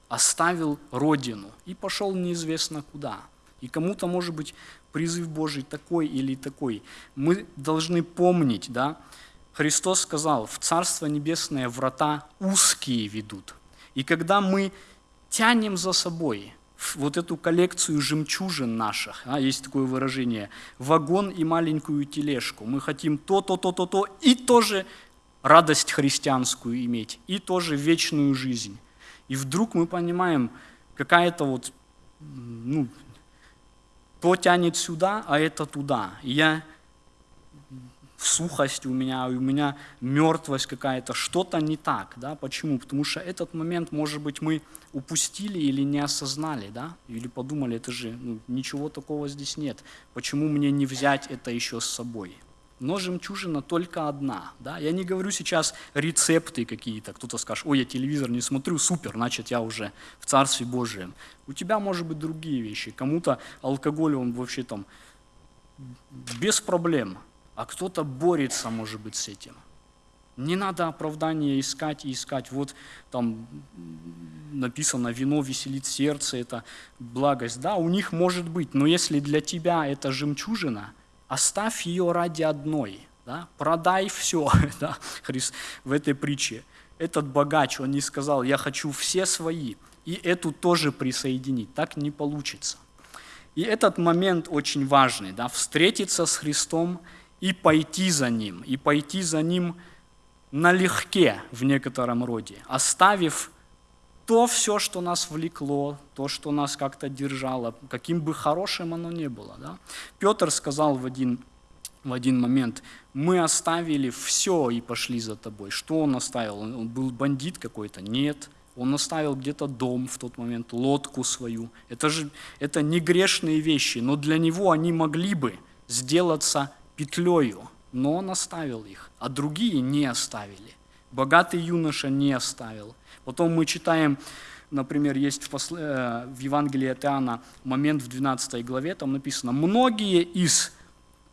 оставил родину и пошел неизвестно куда. И кому-то, может быть, призыв Божий такой или такой. Мы должны помнить, да, Христос сказал, в Царство Небесное врата узкие ведут, и когда мы тянем за собой вот эту коллекцию жемчужин наших, а, есть такое выражение, вагон и маленькую тележку, мы хотим то, то, то, то, то, и тоже радость христианскую иметь, и тоже вечную жизнь. И вдруг мы понимаем, какая-то вот, ну, то тянет сюда, а это туда. И я сухость у меня, у меня мертвость какая-то, что-то не так. Да? Почему? Потому что этот момент, может быть, мы упустили или не осознали, да? или подумали, это же ну, ничего такого здесь нет. Почему мне не взять это еще с собой? но жемчужина только одна. Да? Я не говорю сейчас рецепты какие-то. Кто-то скажет, ой, я телевизор не смотрю, супер, значит я уже в Царстве Божьем. У тебя может быть другие вещи. Кому-то алкоголь, он вообще там без проблем, а кто-то борется, может быть, с этим. Не надо оправдания искать и искать. Вот там написано, вино веселит сердце, это благость. Да, у них может быть, но если для тебя это жемчужина, оставь ее ради одной. Да? Продай все да? Христ, в этой притче. Этот богач, он не сказал, я хочу все свои, и эту тоже присоединить. Так не получится. И этот момент очень важный, да? встретиться с Христом и пойти за Ним, и пойти за Ним – налегке в некотором роде, оставив то все, что нас влекло, то, что нас как-то держало, каким бы хорошим оно ни было. Да? Петр сказал в один, в один момент, мы оставили все и пошли за тобой. Что он оставил? Он был бандит какой-то? Нет. Он оставил где-то дом в тот момент, лодку свою. Это же это не грешные вещи, но для него они могли бы сделаться петлею, но он оставил их, а другие не оставили. Богатый юноша не оставил. Потом мы читаем, например, есть в, посл... Э, в Евангелии от Иоанна момент в 12 главе, там написано, многие из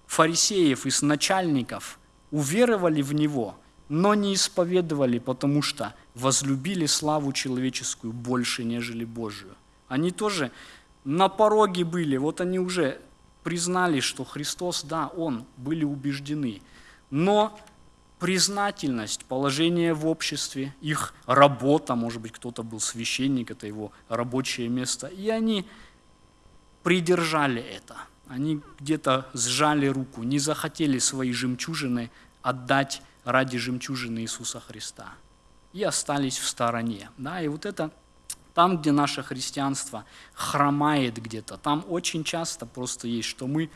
фарисеев, из начальников уверовали в Него, но не исповедовали, потому что возлюбили славу человеческую больше, нежели Божию. Они тоже на пороге были, вот они уже признали, что Христос, да, Он, были убеждены. Но признательность, положение в обществе, их работа, может быть, кто-то был священник, это его рабочее место, и они придержали это. Они где-то сжали руку, не захотели свои жемчужины отдать ради жемчужины Иисуса Христа. И остались в стороне. Да, и вот это там, где наше христианство хромает где-то, там очень часто просто есть, что мы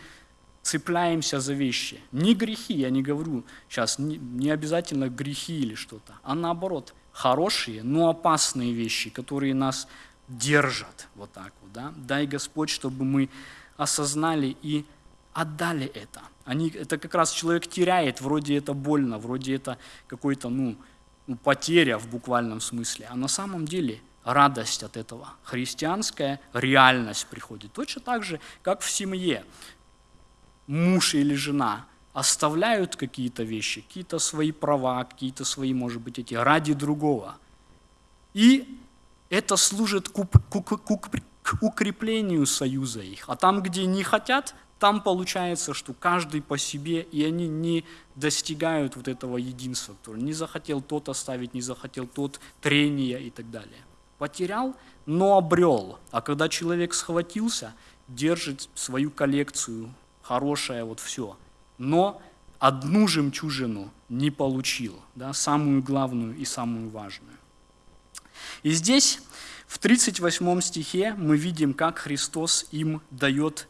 цепляемся за вещи. Не грехи, я не говорю сейчас, не, обязательно грехи или что-то, а наоборот, хорошие, но опасные вещи, которые нас держат вот так вот. Да? Дай Господь, чтобы мы осознали и отдали это. Они, это как раз человек теряет, вроде это больно, вроде это какой-то, ну, ну, потеря в буквальном смысле. А на самом деле радость от этого. Христианская реальность приходит. Точно так же, как в семье. Муж или жена оставляют какие-то вещи, какие-то свои права, какие-то свои, может быть, эти ради другого. И это служит к укреплению союза их. А там, где не хотят, там получается, что каждый по себе, и они не достигают вот этого единства, который не захотел тот оставить, не захотел тот, трения и так далее. Потерял, но обрел. А когда человек схватился, держит свою коллекцию, хорошее вот все. Но одну жемчужину не получил, да, самую главную и самую важную. И здесь, в 38 стихе, мы видим, как Христос им дает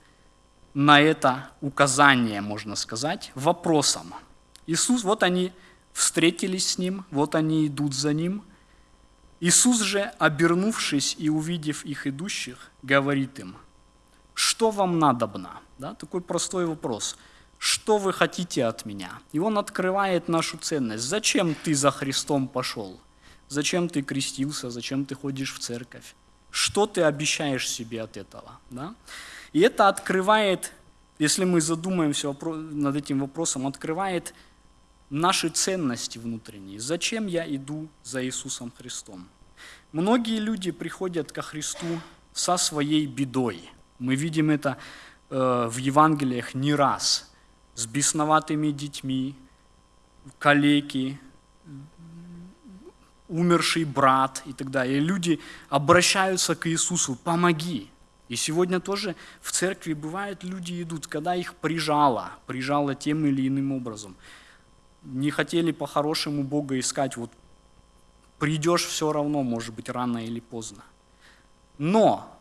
на это указание, можно сказать, вопросом. Иисус, вот они встретились с Ним, вот они идут за Ним – Иисус же, обернувшись и увидев их идущих, говорит им, что вам надобно? Да, такой простой вопрос. Что вы хотите от меня? И он открывает нашу ценность. Зачем ты за Христом пошел? Зачем ты крестился? Зачем ты ходишь в церковь? Что ты обещаешь себе от этого? Да? И это открывает, если мы задумаемся над этим вопросом, открывает наши ценности внутренние. Зачем я иду за Иисусом Христом? Многие люди приходят ко Христу со своей бедой. Мы видим это э, в Евангелиях не раз. С бесноватыми детьми, калеки, умерший брат и так далее. И люди обращаются к Иисусу, помоги. И сегодня тоже в церкви бывают люди идут, когда их прижало, прижало тем или иным образом не хотели по-хорошему Бога искать, вот придешь все равно, может быть, рано или поздно. Но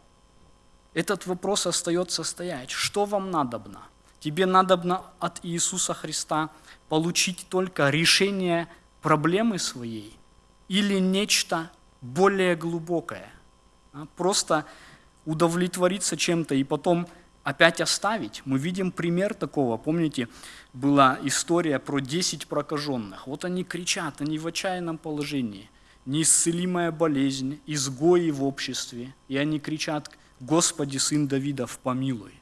этот вопрос остается стоять. Что вам надобно? Тебе надобно от Иисуса Христа получить только решение проблемы своей или нечто более глубокое. А? Просто удовлетвориться чем-то и потом опять оставить. Мы видим пример такого. Помните, была история про 10 прокаженных. Вот они кричат, они в отчаянном положении. Неисцелимая болезнь, изгои в обществе. И они кричат, Господи, Сын Давидов, помилуй.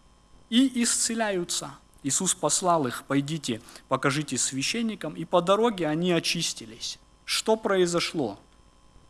И исцеляются. Иисус послал их, пойдите, покажите священникам, и по дороге они очистились. Что произошло?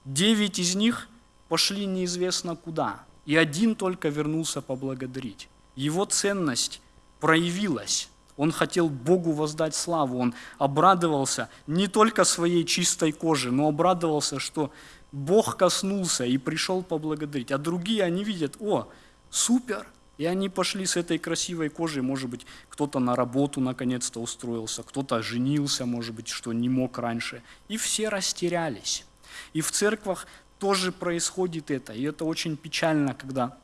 Девять из них пошли неизвестно куда, и один только вернулся поблагодарить. Его ценность проявилась. Он хотел Богу воздать славу, он обрадовался не только своей чистой коже, но обрадовался, что Бог коснулся и пришел поблагодарить. А другие, они видят, о, супер, и они пошли с этой красивой кожей, может быть, кто-то на работу наконец-то устроился, кто-то женился, может быть, что не мог раньше. И все растерялись. И в церквах тоже происходит это. И это очень печально, когда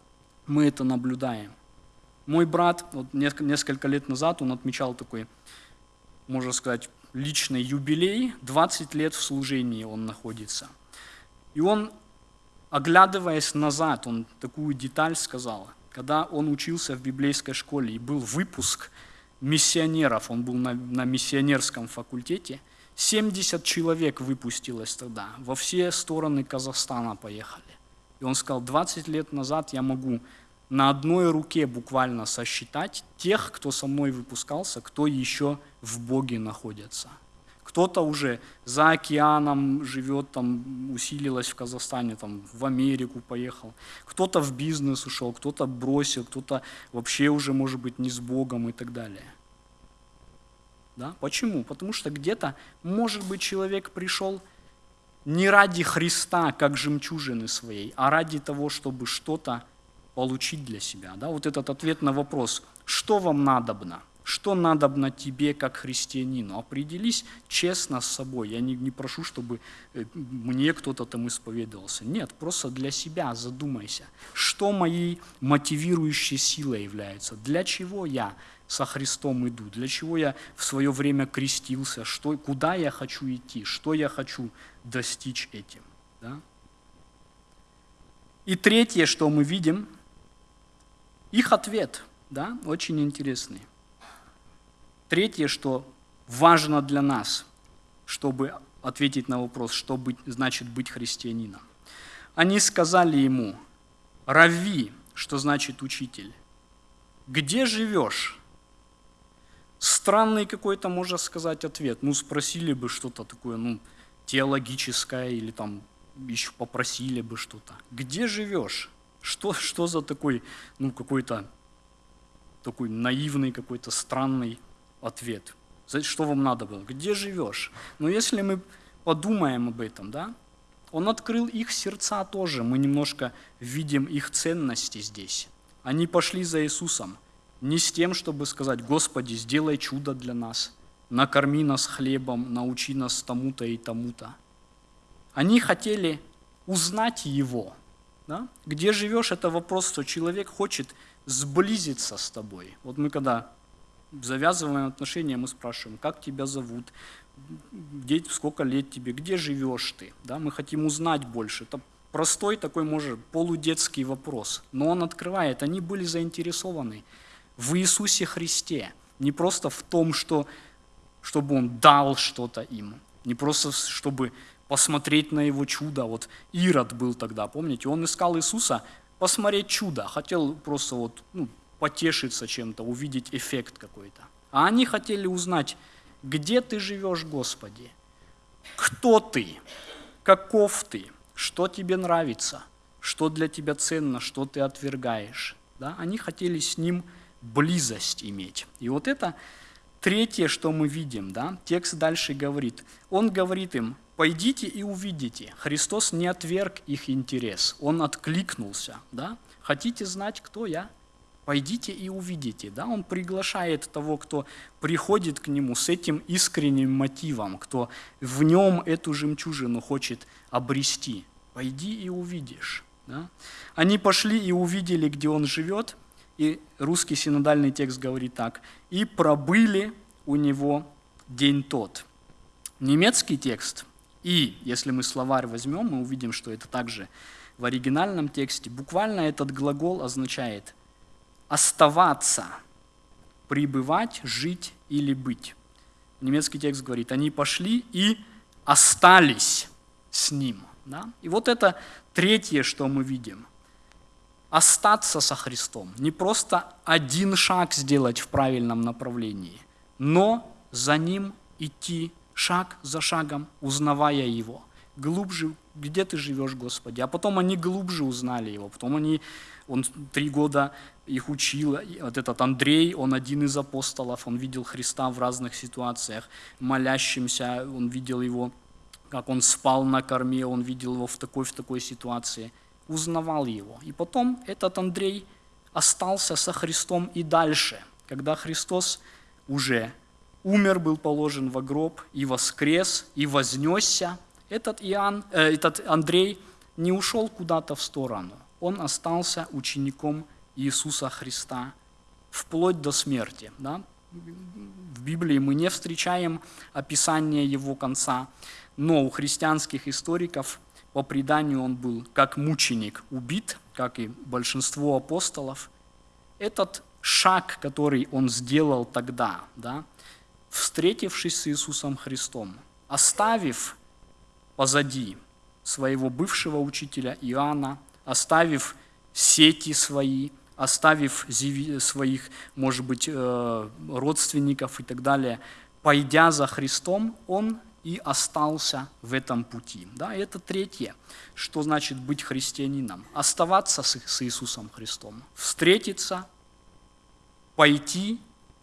мы это наблюдаем. Мой брат, вот несколько лет назад, он отмечал такой, можно сказать, личный юбилей, 20 лет в служении он находится. И он, оглядываясь назад, он такую деталь сказал, когда он учился в библейской школе и был выпуск миссионеров, он был на, на миссионерском факультете, 70 человек выпустилось тогда, во все стороны Казахстана поехали. И он сказал, 20 лет назад я могу на одной руке буквально сосчитать тех, кто со мной выпускался, кто еще в Боге находится. Кто-то уже за океаном живет, там усилилось в Казахстане, там в Америку поехал. Кто-то в бизнес ушел, кто-то бросил, кто-то вообще уже, может быть, не с Богом и так далее. Да? Почему? Потому что где-то, может быть, человек пришел не ради Христа, как жемчужины своей, а ради того, чтобы что-то получить для себя. Да? Вот этот ответ на вопрос, что вам надобно, что надобно тебе как христианину. Определись честно с собой. Я не, не прошу, чтобы э, мне кто-то там исповедовался. Нет, просто для себя задумайся, что моей мотивирующей силой является, для чего я со Христом иду, для чего я в свое время крестился, что, куда я хочу идти, что я хочу достичь этим. Да? И третье, что мы видим – их ответ, да, очень интересный. Третье, что важно для нас, чтобы ответить на вопрос, что быть, значит быть христианином. Они сказали ему, «Рави», что значит учитель, «где живешь?» Странный какой-то, можно сказать, ответ. Ну, спросили бы что-то такое, ну, теологическое, или там еще попросили бы что-то. «Где живешь?» Что, что за такой, ну, какой-то такой наивный, какой-то странный ответ? Что вам надо было? Где живешь? Но если мы подумаем об этом, да, он открыл их сердца тоже. Мы немножко видим их ценности здесь. Они пошли за Иисусом не с тем, чтобы сказать, Господи, сделай чудо для нас, накорми нас хлебом, научи нас тому-то и тому-то. Они хотели узнать Его – да? Где живешь, это вопрос, что человек хочет сблизиться с тобой. Вот мы когда завязываем отношения, мы спрашиваем, как тебя зовут, где, сколько лет тебе, где живешь ты. Да? Мы хотим узнать больше. Это простой такой, может, полудетский вопрос. Но он открывает, они были заинтересованы в Иисусе Христе. Не просто в том, что, чтобы Он дал что-то им, не просто чтобы посмотреть на его чудо. Вот Ирод был тогда, помните, он искал Иисуса посмотреть чудо, хотел просто вот, ну, потешиться чем-то, увидеть эффект какой-то. А они хотели узнать, где ты живешь, Господи, кто ты, каков ты, что тебе нравится, что для тебя ценно, что ты отвергаешь. Да? Они хотели с ним близость иметь. И вот это третье, что мы видим. Да? Текст дальше говорит. Он говорит им, Пойдите и увидите. Христос не отверг их интерес, Он откликнулся. Да? Хотите знать, кто я? Пойдите и увидите. Да? Он приглашает того, кто приходит к Нему с этим искренним мотивом, кто в нем эту жемчужину хочет обрести. Пойди и увидишь. Да? Они пошли и увидели, где Он живет, и русский синодальный текст говорит так, «И пробыли у Него день тот». Немецкий текст и если мы словарь возьмем, мы увидим, что это также в оригинальном тексте. Буквально этот глагол означает оставаться, пребывать, жить или быть. Немецкий текст говорит, они пошли и остались с ним. Да? И вот это третье, что мы видим. Остаться со Христом. Не просто один шаг сделать в правильном направлении, но за ним идти шаг за шагом, узнавая Его. Глубже, где ты живешь, Господи. А потом они глубже узнали Его. Потом они, он три года их учил. Вот этот Андрей, он один из апостолов, он видел Христа в разных ситуациях, молящимся, он видел Его как он спал на корме, он видел его в такой, в такой ситуации, узнавал его. И потом этот Андрей остался со Христом и дальше, когда Христос уже умер, был положен во гроб, и воскрес, и вознесся. Этот, Иоанн, э, этот Андрей не ушел куда-то в сторону. Он остался учеником Иисуса Христа вплоть до смерти. Да? В Библии мы не встречаем описания его конца, но у христианских историков по преданию он был как мученик убит, как и большинство апостолов. Этот шаг, который он сделал тогда, да, встретившись с Иисусом Христом, оставив позади своего бывшего учителя Иоанна, оставив сети свои, оставив своих, может быть, э, родственников и так далее, пойдя за Христом, он и остался в этом пути. Да, и это третье, что значит быть христианином. Оставаться с, с Иисусом Христом, встретиться, пойти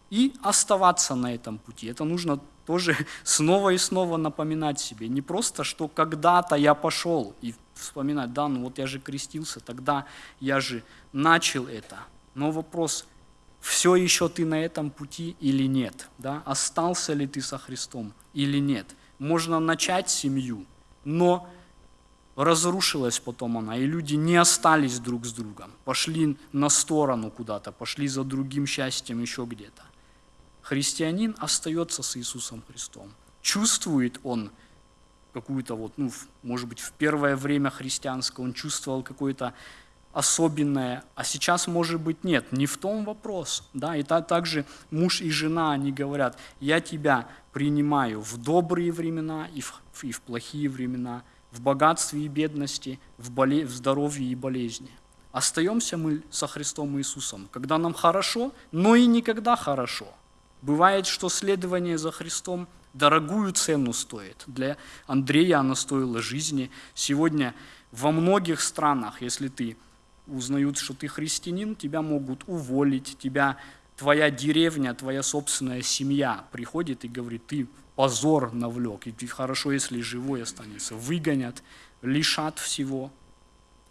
и оставаться на этом пути. Это нужно тоже снова и снова напоминать себе. Не просто, что когда-то я пошел и вспоминать, да, ну вот я же крестился, тогда я же начал это. Но вопрос, все еще ты на этом пути или нет? Да? Остался ли ты со Христом или нет? Можно начать семью, но разрушилась потом она, и люди не остались друг с другом, пошли на сторону куда-то, пошли за другим счастьем еще где-то. Христианин остается с Иисусом Христом. Чувствует он какую-то вот, ну, может быть, в первое время христианское он чувствовал какое-то особенное, а сейчас, может быть, нет. Не в том вопрос. Да? И также муж и жена, они говорят, я тебя принимаю в добрые времена и в, и в плохие времена, в богатстве и бедности, в, боле, в здоровье и болезни. Остаемся мы со Христом Иисусом, когда нам хорошо, но и никогда хорошо. Бывает, что следование за Христом дорогую цену стоит. Для Андрея она стоила жизни. Сегодня во многих странах, если ты узнают, что ты христианин, тебя могут уволить, тебя твоя деревня, твоя собственная семья приходит и говорит, ты позор навлек, и хорошо, если живой останется, выгонят, лишат всего.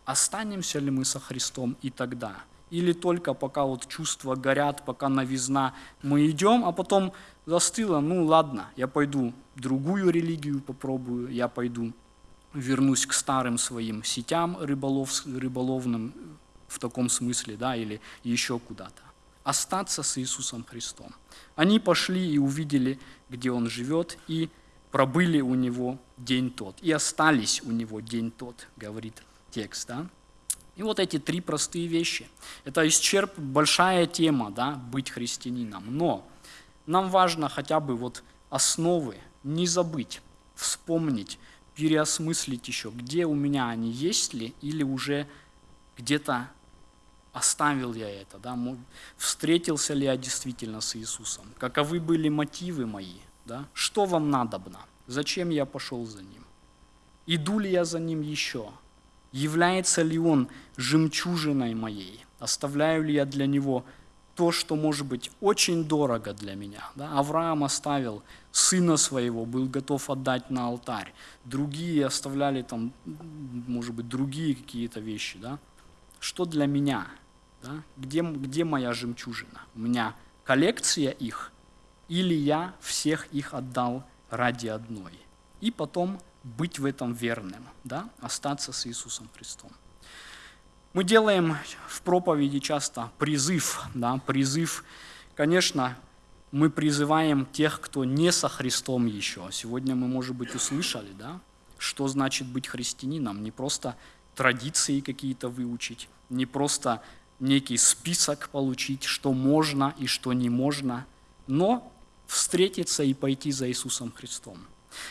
Останемся ли мы со Христом и тогда? Или только пока вот чувства горят, пока новизна, мы идем, а потом застыло, ну ладно, я пойду другую религию попробую, я пойду вернусь к старым своим сетям рыболов, рыболовным в таком смысле, да, или еще куда-то. Остаться с Иисусом Христом. Они пошли и увидели, где Он живет, и пробыли у Него день тот, и остались у Него день тот, говорит текст. Да? И вот эти три простые вещи. Это исчерп, большая тема, да, быть христианином. Но нам важно хотя бы вот основы не забыть, вспомнить, переосмыслить еще, где у меня они есть ли, или уже где-то оставил я это, да, встретился ли я действительно с Иисусом, каковы были мотивы мои, да, что вам надобно, зачем я пошел за Ним, иду ли я за Ним еще, является ли Он жемчужиной моей, оставляю ли я для Него то, что может быть очень дорого для меня. Да? Авраам оставил сына своего, был готов отдать на алтарь. Другие оставляли там, может быть, другие какие-то вещи. Да? Что для меня? Да? Где, где моя жемчужина? У меня коллекция их, или я всех их отдал ради одной? И потом быть в этом верным, да? остаться с Иисусом Христом. Мы делаем в проповеди часто призыв, да, призыв, конечно, мы призываем тех, кто не со Христом еще. Сегодня мы, может быть, услышали, да, что значит быть христианином. Не просто традиции какие-то выучить, не просто некий список получить, что можно и что не можно, но встретиться и пойти за Иисусом Христом.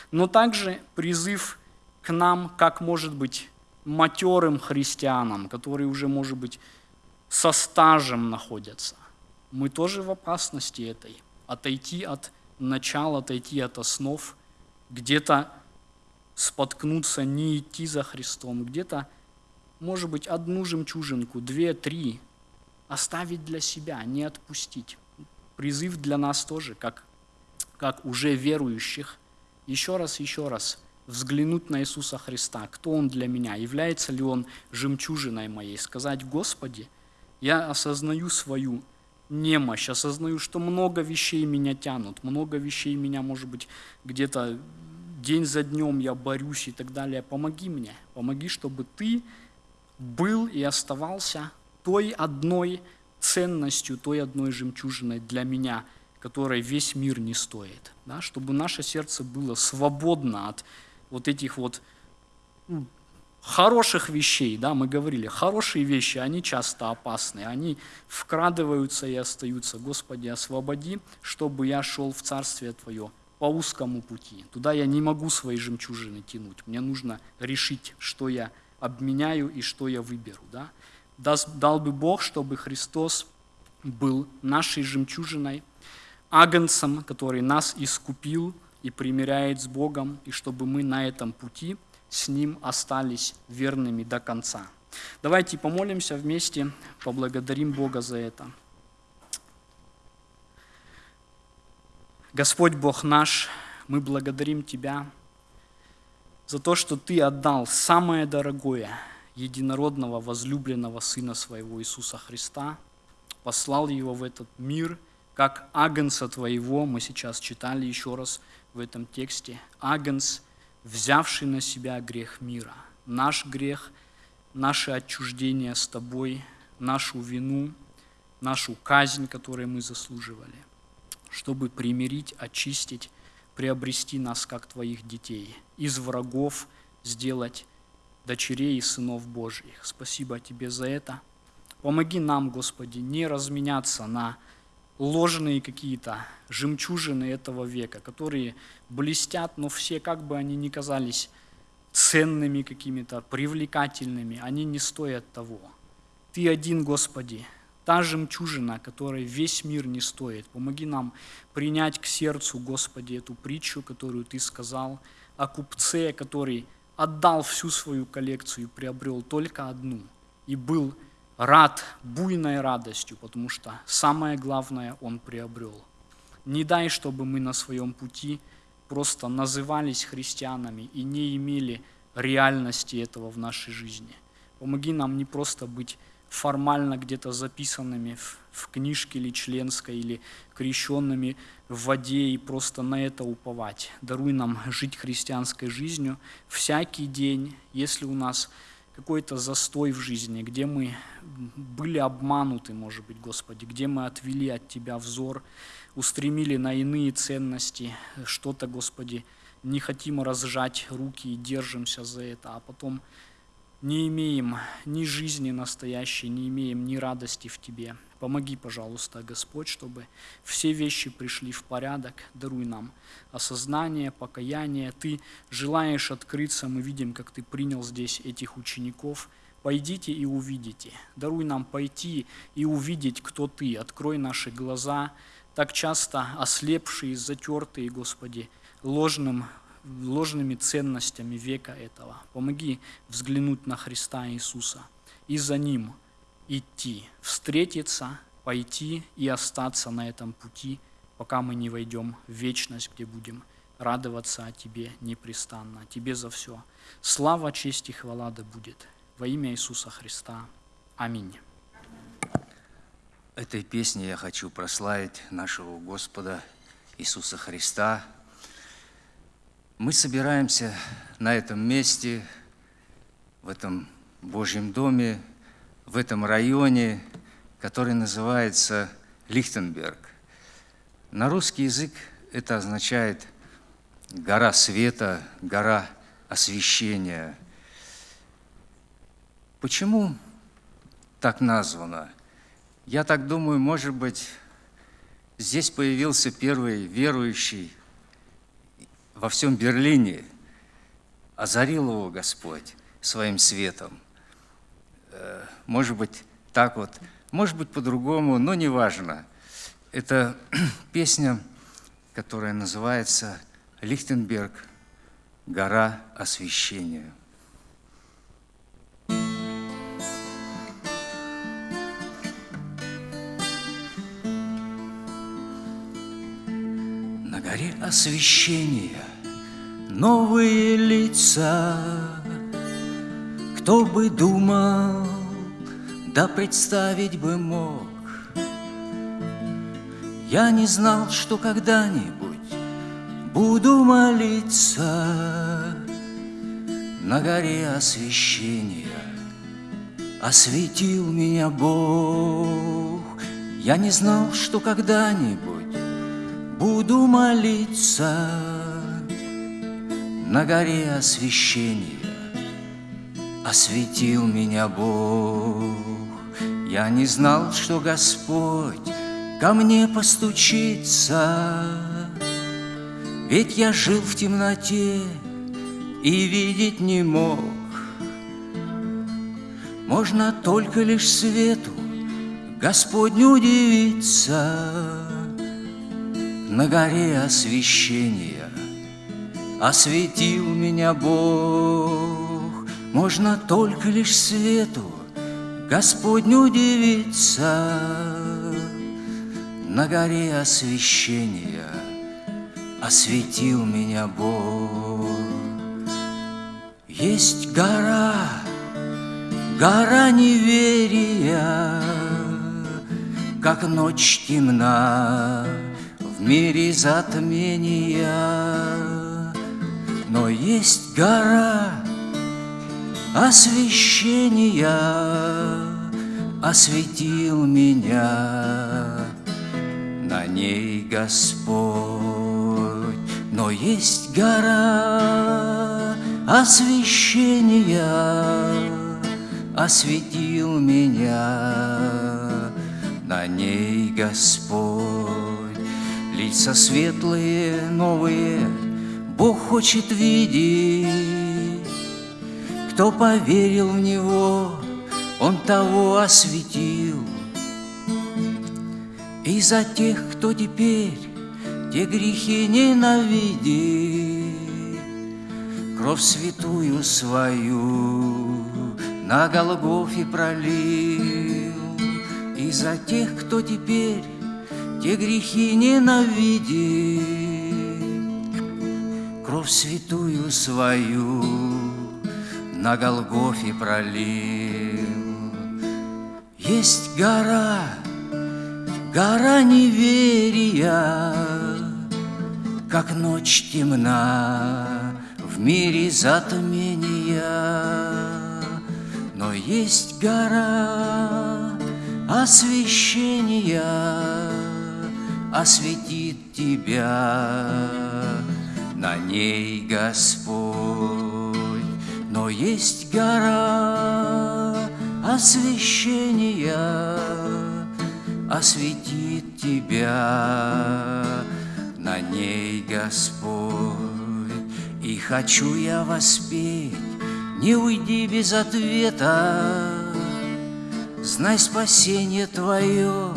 Но также призыв к нам, как может быть матерым христианам, которые уже, может быть, со стажем находятся. Мы тоже в опасности этой. Отойти от начала, отойти от основ, где-то споткнуться, не идти за Христом, где-то, может быть, одну жемчужинку, две, три оставить для себя, не отпустить. Призыв для нас тоже, как, как уже верующих, еще раз, еще раз взглянуть на Иисуса Христа, кто Он для меня, является ли Он жемчужиной моей, сказать, Господи, я осознаю свою немощь, осознаю, что много вещей меня тянут, много вещей меня, может быть, где-то день за днем я борюсь и так далее. Помоги мне, помоги, чтобы ты был и оставался той одной ценностью, той одной жемчужиной для меня, которой весь мир не стоит. Да? Чтобы наше сердце было свободно от вот этих вот ну, хороших вещей, да, мы говорили, хорошие вещи, они часто опасны, они вкрадываются и остаются. Господи, освободи, чтобы я шел в Царствие Твое по узкому пути. Туда я не могу свои жемчужины тянуть. Мне нужно решить, что я обменяю и что я выберу. Да? Дал бы Бог, чтобы Христос был нашей жемчужиной, агнцем, который нас искупил и примиряет с Богом, и чтобы мы на этом пути с Ним остались верными до конца. Давайте помолимся вместе, поблагодарим Бога за это. Господь Бог наш, мы благодарим Тебя за то, что Ты отдал самое дорогое, единородного, возлюбленного Сына Своего Иисуса Христа, послал Его в этот мир, как агнца Твоего, мы сейчас читали еще раз в этом тексте, агнц, взявший на себя грех мира, наш грех, наше отчуждение с Тобой, нашу вину, нашу казнь, которую мы заслуживали – чтобы примирить, очистить, приобрести нас, как Твоих детей, из врагов сделать дочерей и сынов Божьих. Спасибо Тебе за это. Помоги нам, Господи, не разменяться на ложные какие-то жемчужины этого века, которые блестят, но все, как бы они ни казались ценными какими-то, привлекательными, они не стоят того. Ты один, Господи, та жемчужина, которой весь мир не стоит. Помоги нам принять к сердцу, Господи, эту притчу, которую Ты сказал о купце, который отдал всю свою коллекцию и приобрел только одну, и был рад буйной радостью, потому что самое главное он приобрел. Не дай, чтобы мы на своем пути просто назывались христианами и не имели реальности этого в нашей жизни. Помоги нам не просто быть формально где-то записанными в, в книжке или членской, или крещенными в воде и просто на это уповать. Даруй нам жить христианской жизнью всякий день, если у нас какой-то застой в жизни, где мы были обмануты, может быть, Господи, где мы отвели от Тебя взор, устремили на иные ценности, что-то, Господи, не хотим разжать руки и держимся за это, а потом не имеем ни жизни настоящей, не имеем ни радости в Тебе. Помоги, пожалуйста, Господь, чтобы все вещи пришли в порядок. Даруй нам осознание, покаяние. Ты желаешь открыться, мы видим, как Ты принял здесь этих учеников. Пойдите и увидите. Даруй нам пойти и увидеть, кто Ты. Открой наши глаза, так часто ослепшие, затертые, Господи, ложным ложными ценностями века этого. Помоги взглянуть на Христа Иисуса и за Ним идти, встретиться, пойти и остаться на этом пути, пока мы не войдем в вечность, где будем радоваться о Тебе непрестанно. Тебе за все. Слава, честь и хвала да будет. Во имя Иисуса Христа. Аминь. Этой песней я хочу прославить нашего Господа Иисуса Христа, мы собираемся на этом месте, в этом Божьем доме, в этом районе, который называется Лихтенберг. На русский язык это означает гора света, гора освещения. Почему так названо? Я так думаю, может быть, здесь появился первый верующий во всем Берлине, озарил его Господь своим светом. Может быть, так вот, может быть, по-другому, но неважно. Это песня, которая называется «Лихтенберг. Гора освящения». На горе освящения новые лица, Кто бы думал, да представить бы мог, Я не знал, что когда-нибудь буду молиться На горе освящения Осветил меня Бог. Я не знал, что когда-нибудь Буду молиться На горе освящения Осветил меня Бог Я не знал, что Господь Ко мне постучится. Ведь я жил в темноте И видеть не мог. Можно только лишь свету Господню удивиться. На горе освящения Осветил меня Бог. Можно только лишь свету Господню удивиться На горе освящения Осветил меня Бог. Есть гора, гора неверия Как ночь темна в мире затмения, но есть гора освещения, осветил меня на ней Господь. Но есть гора освещения, осветил меня на ней Господь. Лица светлые, новые Бог хочет видеть. Кто поверил в Него, Он того осветил. И за тех, кто теперь те грехи ненавидит, Кровь святую свою на Голгофе пролил. И за тех, кто теперь те грехи ненавидит, Кровь святую свою на Голгофе пролил. Есть гора, гора неверия, Как ночь темна в мире затмения, Но есть гора освящения, осветит тебя на ней Господь. Но есть гора освящения, осветит тебя на ней Господь. И хочу я воспеть, не уйди без ответа, Знай спасение твое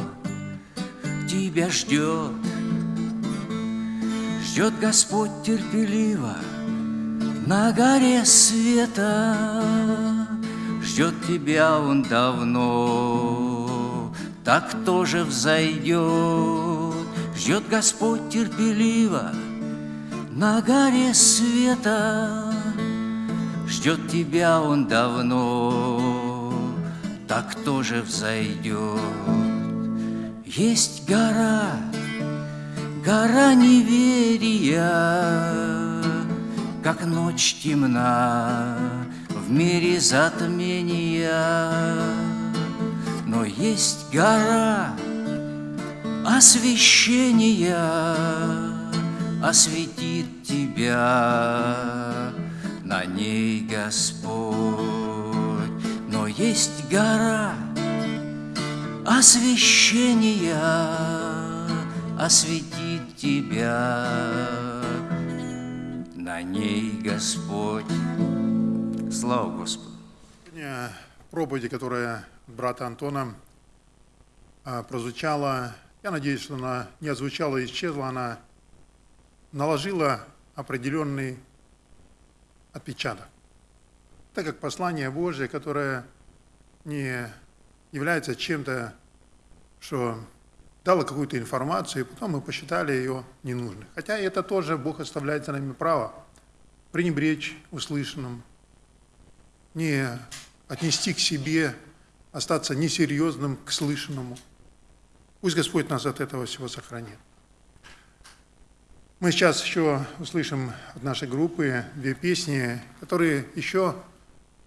тебя ждет. Ждет Господь терпеливо на горе света. Ждет тебя Он давно, так тоже взойдет. Ждет Господь терпеливо на горе света. Ждет тебя Он давно, так тоже взойдет. Есть гора, гора неверия, Как ночь темна в мире затмения. Но есть гора освещения, Осветит тебя на ней Господь. Но есть гора освящения осветит тебя. На ней Господь. Слава Господу. Сегодня проповеди, которая брата Антона а, прозвучала, я надеюсь, что она не озвучала и исчезла, она наложила определенный отпечаток. Так как послание Божье, которое не является чем-то, что дало какую-то информацию, и потом мы посчитали ее ненужной. Хотя это тоже Бог оставляет за нами право пренебречь услышанным, не отнести к себе, остаться несерьезным к слышанному. Пусть Господь нас от этого всего сохранит. Мы сейчас еще услышим от нашей группы две песни, которые еще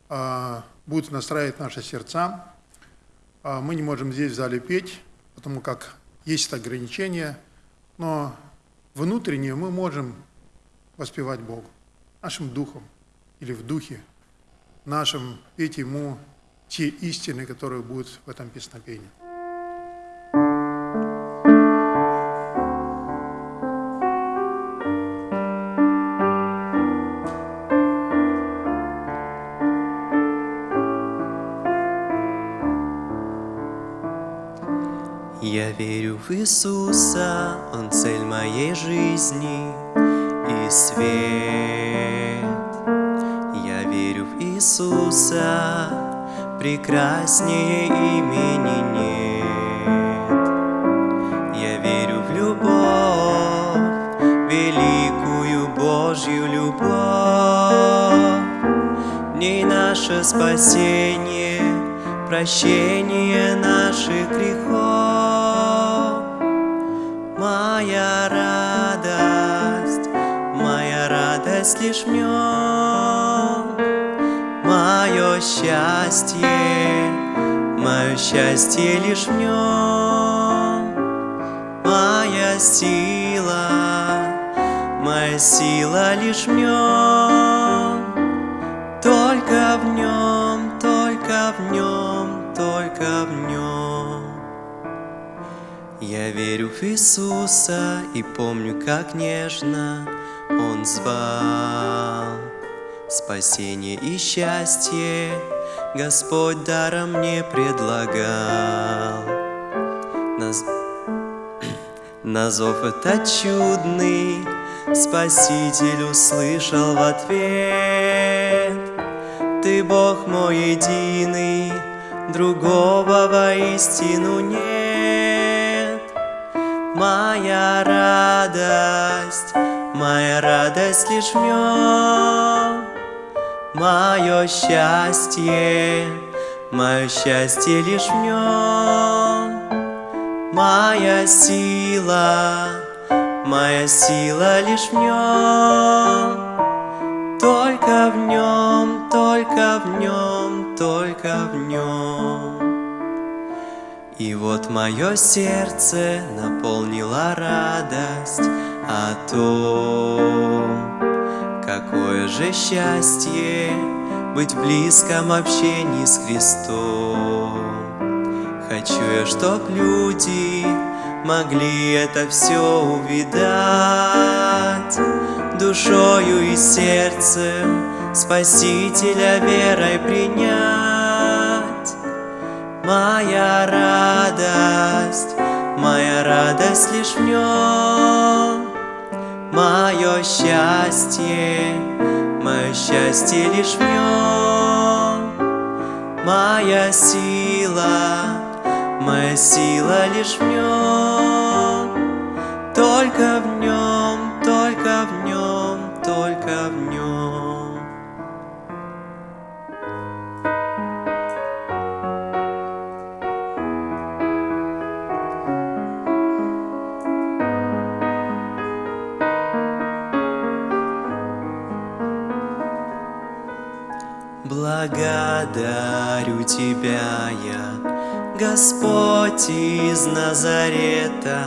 а, будут настраивать наши сердца. А, мы не можем здесь в зале петь, потому как есть ограничения, но внутренне мы можем воспевать Богу нашим духом или в духе нашим петь Ему те истины, которые будут в этом песнопении. Я верю в Иисуса, Он цель моей жизни и свет. Я верю в Иисуса, прекраснее имени нет. Я верю в любовь, великую Божью любовь. В ней наше спасение, прощение наших грехов. В нем. Мое счастье, мое счастье лишь в нем. Моя сила, моя сила лишь в нем. Только в нем, только в нем, только в нем. Я верю в Иисуса и помню, как нежно Он звал. Спасение и счастье Господь даром мне предлагал. На зов этот чудный Спаситель услышал в ответ. Ты Бог мой единый, другого воистину нет. Моя радость, моя радость лишь в нем. Мое счастье, мое счастье лишь в нем. Моя сила, моя сила лишь в нем. Только в нем, только в нем, только в нем. И вот мое сердце наполнила радость о том, какое же счастье быть в близком общении с Христом. Хочу я, чтоб люди могли это все увидать, душою и сердцем Спасителя верой принять. Моя радость, моя радость лишь в нем, Мое счастье, мое счастье лишь в нем, Моя сила, моя сила лишь в нем, Только в нем, только в нем, только в нем. Тебя я, Господь из Назарета,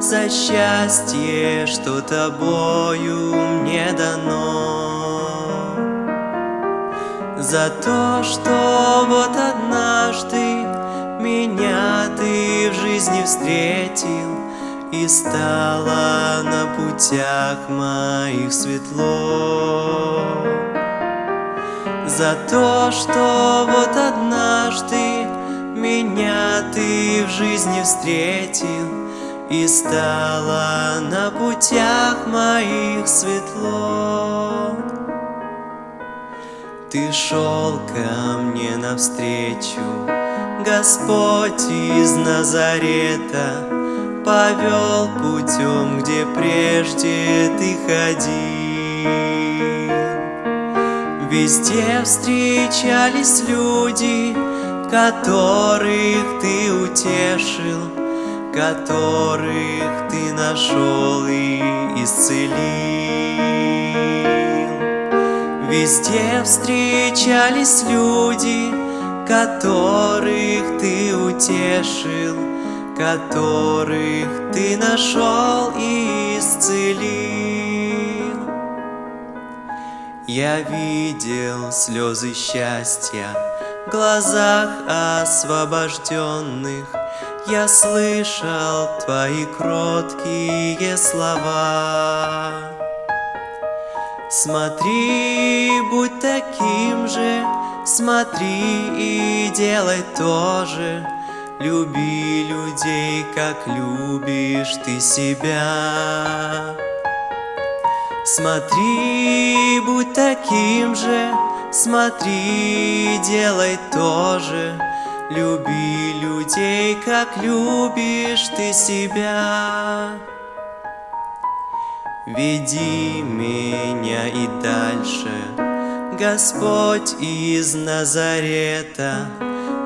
За счастье, что Тобою мне дано. За то, что вот однажды меня ты в жизни встретил И стало на путях моих светло За то, что вот однажды меня ты в жизни встретил И стало на путях моих светло. Ты шел ко мне навстречу, Господь из Назарета Повел путем, где прежде ты ходил Везде встречались люди, которых ты утешил, которых ты нашел и исцелил. Везде встречались люди, которых ты утешил, которых ты нашел и исцелил. Я видел слезы счастья в глазах освобожденных. Я слышал твои кроткие слова. Смотри, будь таким же, смотри и делай то же. Люби людей, как любишь ты себя Смотри, будь таким же, смотри, делай то же. Люби людей, как любишь ты себя. Веди меня и дальше, Господь из Назарета.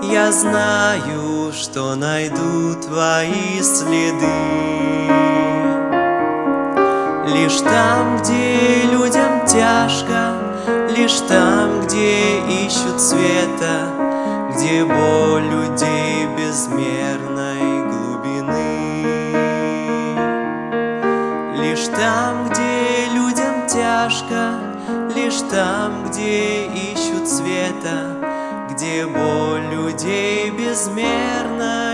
Я знаю, что найду твои следы. Лишь там, где людям тяжко, Лишь там, где ищут света, Где боль людей безмерной глубины. Лишь там, где людям тяжко, Лишь там, где ищут света, Где боль людей безмерной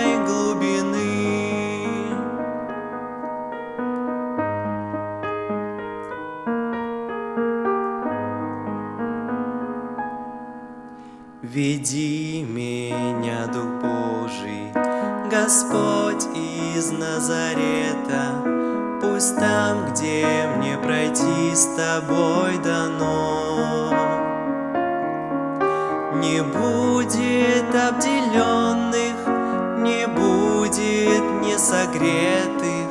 Назарета, Пусть там, где мне пройти с тобой дано, Не будет обделенных, не будет несогретых,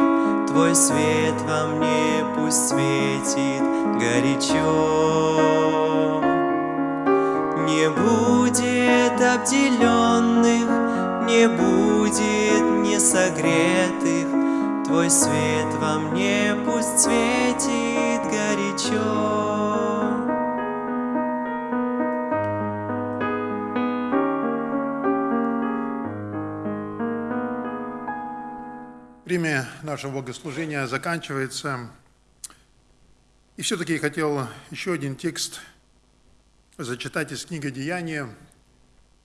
Твой свет во мне пусть светит горячо. Не будет обделенных, не будет несогретых, Твой свет во мне пусть светит горячо. Время нашего богослужения заканчивается. И все-таки я хотел еще один текст зачитать из книги «Деяния».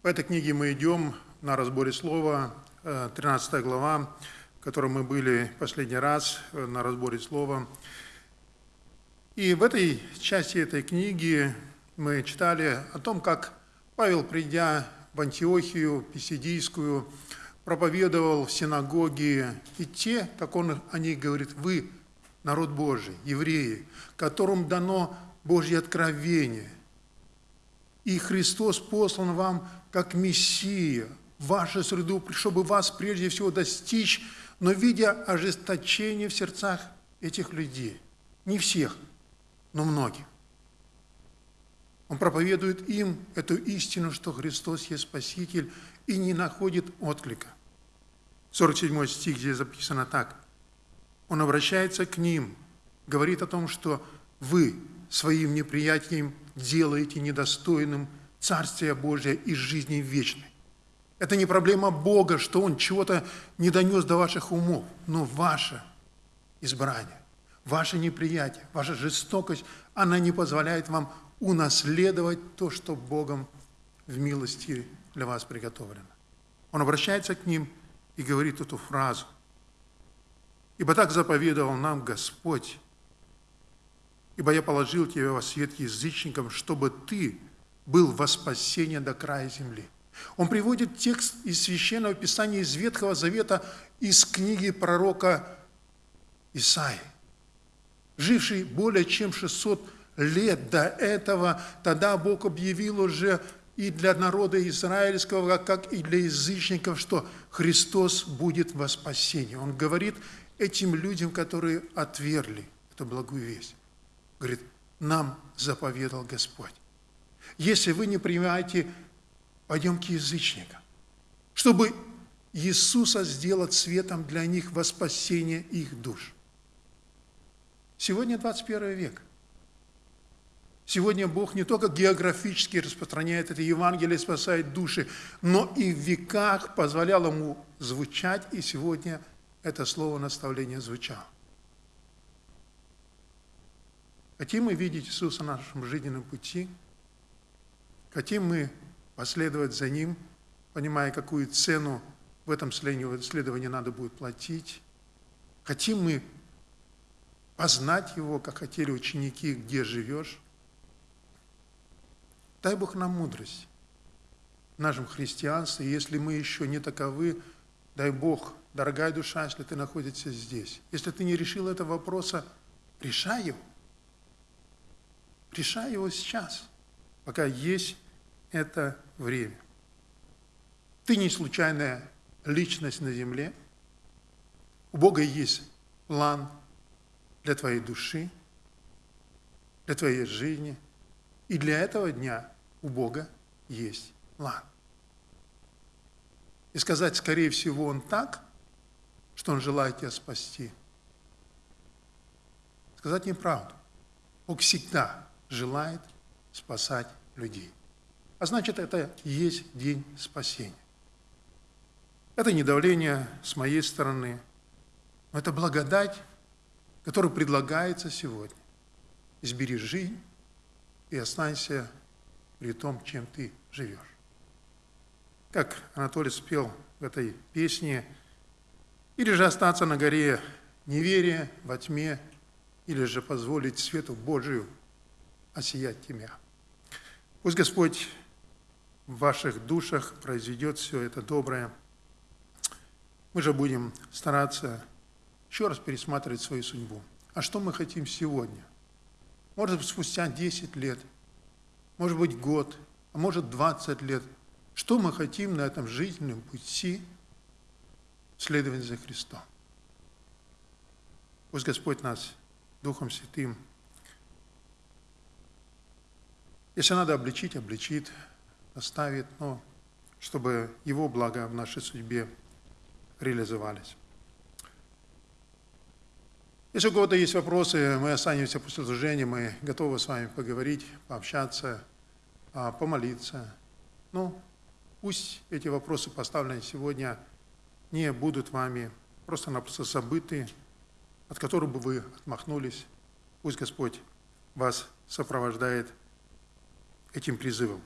В этой книге мы идем на разборе слова, 13 глава, в которой мы были последний раз на разборе слова. И в этой части этой книги мы читали о том, как Павел, придя в Антиохию Писидийскую, проповедовал в синагоге, и те, как он о них говорит, вы, народ Божий, евреи, которым дано Божье откровение, и Христос послан вам как Мессия вашу среду, чтобы вас прежде всего достичь, но видя ожесточение в сердцах этих людей, не всех, но многих. Он проповедует им эту истину, что Христос есть Спаситель, и не находит отклика. 47 стих здесь записано так. Он обращается к ним, говорит о том, что вы своим неприятием делаете недостойным Царствия Божия и жизни вечной. Это не проблема Бога, что Он чего-то не донес до ваших умов, но ваше избрание, ваше неприятие, ваша жестокость, она не позволяет вам унаследовать то, что Богом в милости для вас приготовлено. Он обращается к ним и говорит эту фразу. «Ибо так заповедовал нам Господь, ибо я положил тебя во свет язычникам, чтобы ты был во спасение до края земли». Он приводит текст из Священного Писания, из Ветхого Завета, из книги пророка Исаии, живший более чем 600 лет до этого, тогда Бог объявил уже и для народа израильского, как и для язычников, что Христос будет во спасении. Он говорит этим людям, которые отвергли эту благую весть. Говорит, нам заповедал Господь. Если вы не принимаете, пойдем к язычникам, чтобы Иисуса сделать светом для них во спасение их душ. Сегодня 21 век – Сегодня Бог не только географически распространяет это Евангелие, спасает души, но и в веках позволял ему звучать, и сегодня это слово наставление звучало. Хотим мы видеть Иисуса на нашем жизненном пути? Хотим мы последовать за Ним, понимая, какую цену в этом следовании надо будет платить? Хотим мы познать Его, как хотели ученики, где живешь? Дай Бог нам мудрость в нашем христианстве. Если мы еще не таковы, дай Бог, дорогая душа, если ты находишься здесь. Если ты не решил этого вопроса, решай его. Решай его сейчас, пока есть это время. Ты не случайная личность на земле. У Бога есть план для твоей души, для твоей жизни. И для этого дня у Бога есть план. И сказать, скорее всего, Он так, что Он желает тебя спасти. Сказать неправду. Бог всегда желает спасать людей. А значит, это есть день спасения. Это не давление с моей стороны, но это благодать, которая предлагается сегодня. Избери жизнь и останься при том, чем ты живешь. Как Анатолий спел в этой песне, или же остаться на горе неверия во тьме, или же позволить свету Божию осиять тебя. Пусть Господь в ваших душах произведет все это доброе. Мы же будем стараться еще раз пересматривать свою судьбу. А что мы хотим сегодня? Может быть, спустя 10 лет – может быть, год, а может, 20 лет. Что мы хотим на этом жизненном пути следовать за Христом? Пусть Господь нас Духом Святым, если надо обличить, обличит, оставит, но чтобы Его блага в нашей судьбе реализовались. Если у кого-то есть вопросы, мы останемся после служения, мы готовы с вами поговорить, пообщаться, а, помолиться. Ну, пусть эти вопросы, поставленные сегодня, не будут вами просто-напросто забыты, от которых бы вы отмахнулись. Пусть Господь вас сопровождает этим призывом.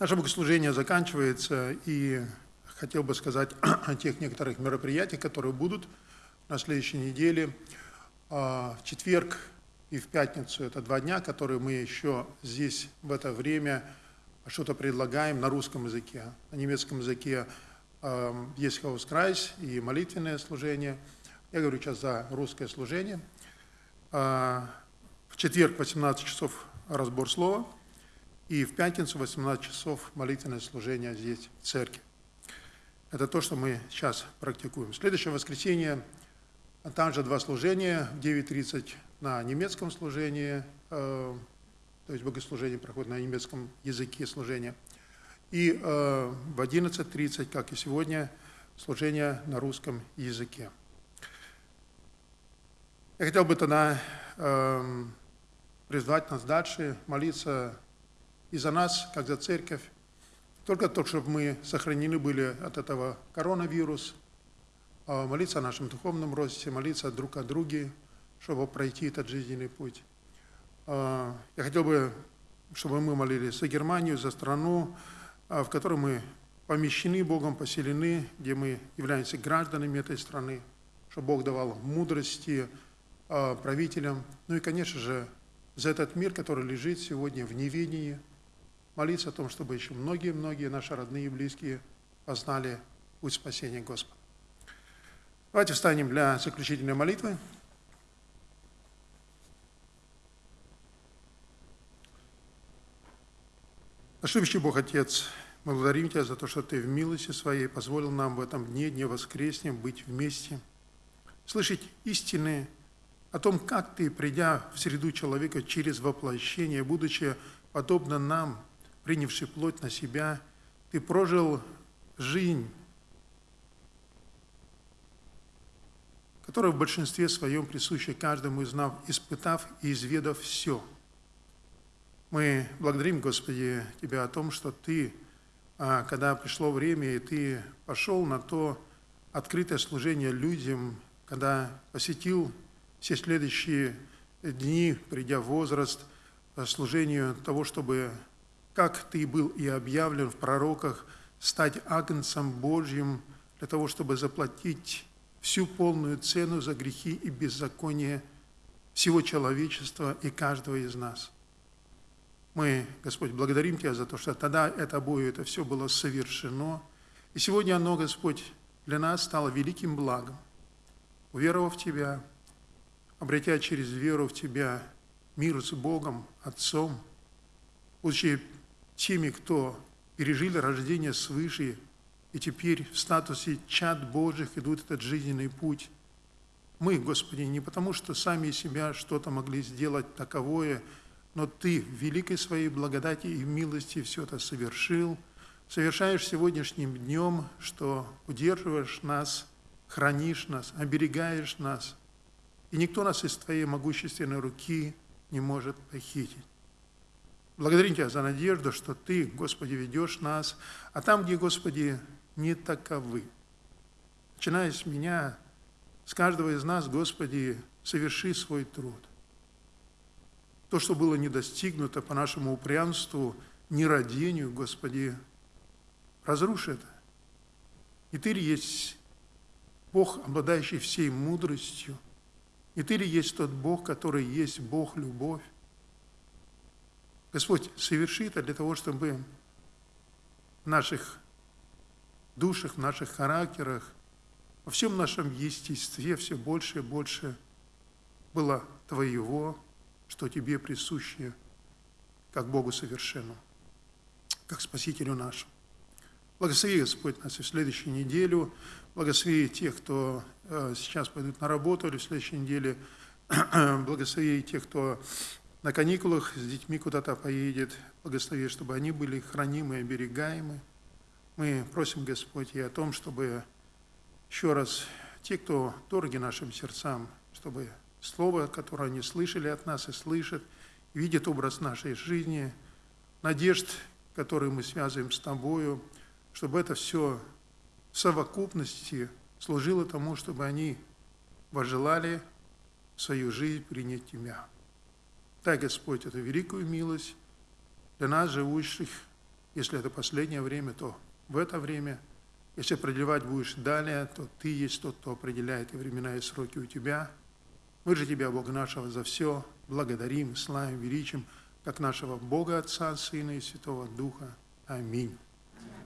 Наше богослужение заканчивается, и хотел бы сказать о тех некоторых мероприятиях, которые будут на следующей неделе. А, в четверг и в пятницу. Это два дня, которые мы еще здесь в это время что-то предлагаем на русском языке. На немецком языке э, есть Hauskreis и молитвенное служение. Я говорю сейчас за русское служение. Э, в четверг 18 часов разбор слова, и в пятницу 18 часов молитвенное служение здесь, в церкви. Это то, что мы сейчас практикуем. Следующее воскресенье, там же два служения, в 9.30 на немецком служении, э, то есть богослужение проходит на немецком языке служения. И э, в 11.30, как и сегодня, служение на русском языке. Я хотел бы тогда э, призвать нас дальше молиться и за нас, как за церковь, только то, чтобы мы сохранены были от этого коронавируса, молиться о нашем духовном росте, молиться друг о друге, чтобы пройти этот жизненный путь. А, я хотел бы, чтобы мы молились за Германию, за страну, а, в которой мы помещены Богом, поселены, где мы являемся гражданами этой страны, чтобы Бог давал мудрости а, правителям. Ну и, конечно же, за этот мир, который лежит сегодня в неведении, молиться о том, чтобы еще многие-многие наши родные и близкие познали путь спасения Господа. Давайте встанем для заключительной молитвы. Наш любящий Бог, Отец, мы благодарим Тебя за то, что Ты в милости Своей позволил нам в этом дне, дне воскреснем, быть вместе, слышать истины о том, как Ты, придя в среду человека через воплощение, будучи подобно нам, принявший плоть на себя, Ты прожил жизнь, которая в большинстве своем присуща каждому из нас, испытав и изведав все – мы благодарим, Господи, Тебя о том, что Ты, а, когда пришло время, и Ты пошел на то открытое служение людям, когда посетил все следующие дни, придя в возраст, служению того, чтобы, как Ты был и объявлен в пророках, стать агнцем Божьим для того, чтобы заплатить всю полную цену за грехи и беззаконие всего человечества и каждого из нас. Мы, Господь, благодарим Тебя за то, что тогда это обои, это все было совершено. И сегодня оно, Господь, для нас стало великим благом. Уверовав в Тебя, обретя через веру в Тебя мир с Богом, Отцом, будучи теми, кто пережили рождение свыше, и теперь в статусе чад Божьих идут этот жизненный путь. Мы, Господи, не потому, что сами себя что-то могли сделать таковое, но Ты в великой своей благодати и милости все это совершил, совершаешь сегодняшним днем, что удерживаешь нас, хранишь нас, оберегаешь нас, и никто нас из Твоей могущественной руки не может похитить. Благодарим Тебя за надежду, что Ты, Господи, ведешь нас, а там, где, Господи, не таковы. Начиная с меня, с каждого из нас, Господи, соверши свой труд – то, что было не достигнуто по нашему упрямству, нерадению, Господи, разруши это. И Ты ли есть Бог, обладающий всей мудростью, и Ты ли есть тот Бог, который есть Бог любовь. Господь, соверши это для того, чтобы в наших душах, в наших характерах, во всем нашем естестве все больше и больше было Твоего, что Тебе присуще, как Богу совершенному, как Спасителю нашему. Благослови, Господь, нас и в следующую неделю. Благослови тех, кто э, сейчас пойдут на работу, или в следующей неделе. Благослови тех, кто на каникулах с детьми куда-то поедет. Благослови, чтобы они были хранимы оберегаемы. Мы просим, Господь, и о том, чтобы еще раз те, кто дороги нашим сердцам, чтобы Слово, которое они слышали от нас и слышат, видят образ нашей жизни, надежд, которые мы связываем с Тобою, чтобы это все в совокупности служило тому, чтобы они пожелали свою жизнь принять Тебя. Дай, Господь, эту великую милость для нас, живущих, если это последнее время, то в это время, если продлевать будешь далее, то Ты есть тот, кто определяет и времена, и сроки у Тебя – мы же Тебя, Бога нашего, за все благодарим, славим, величим, как нашего Бога Отца, Сына и Святого Духа. Аминь.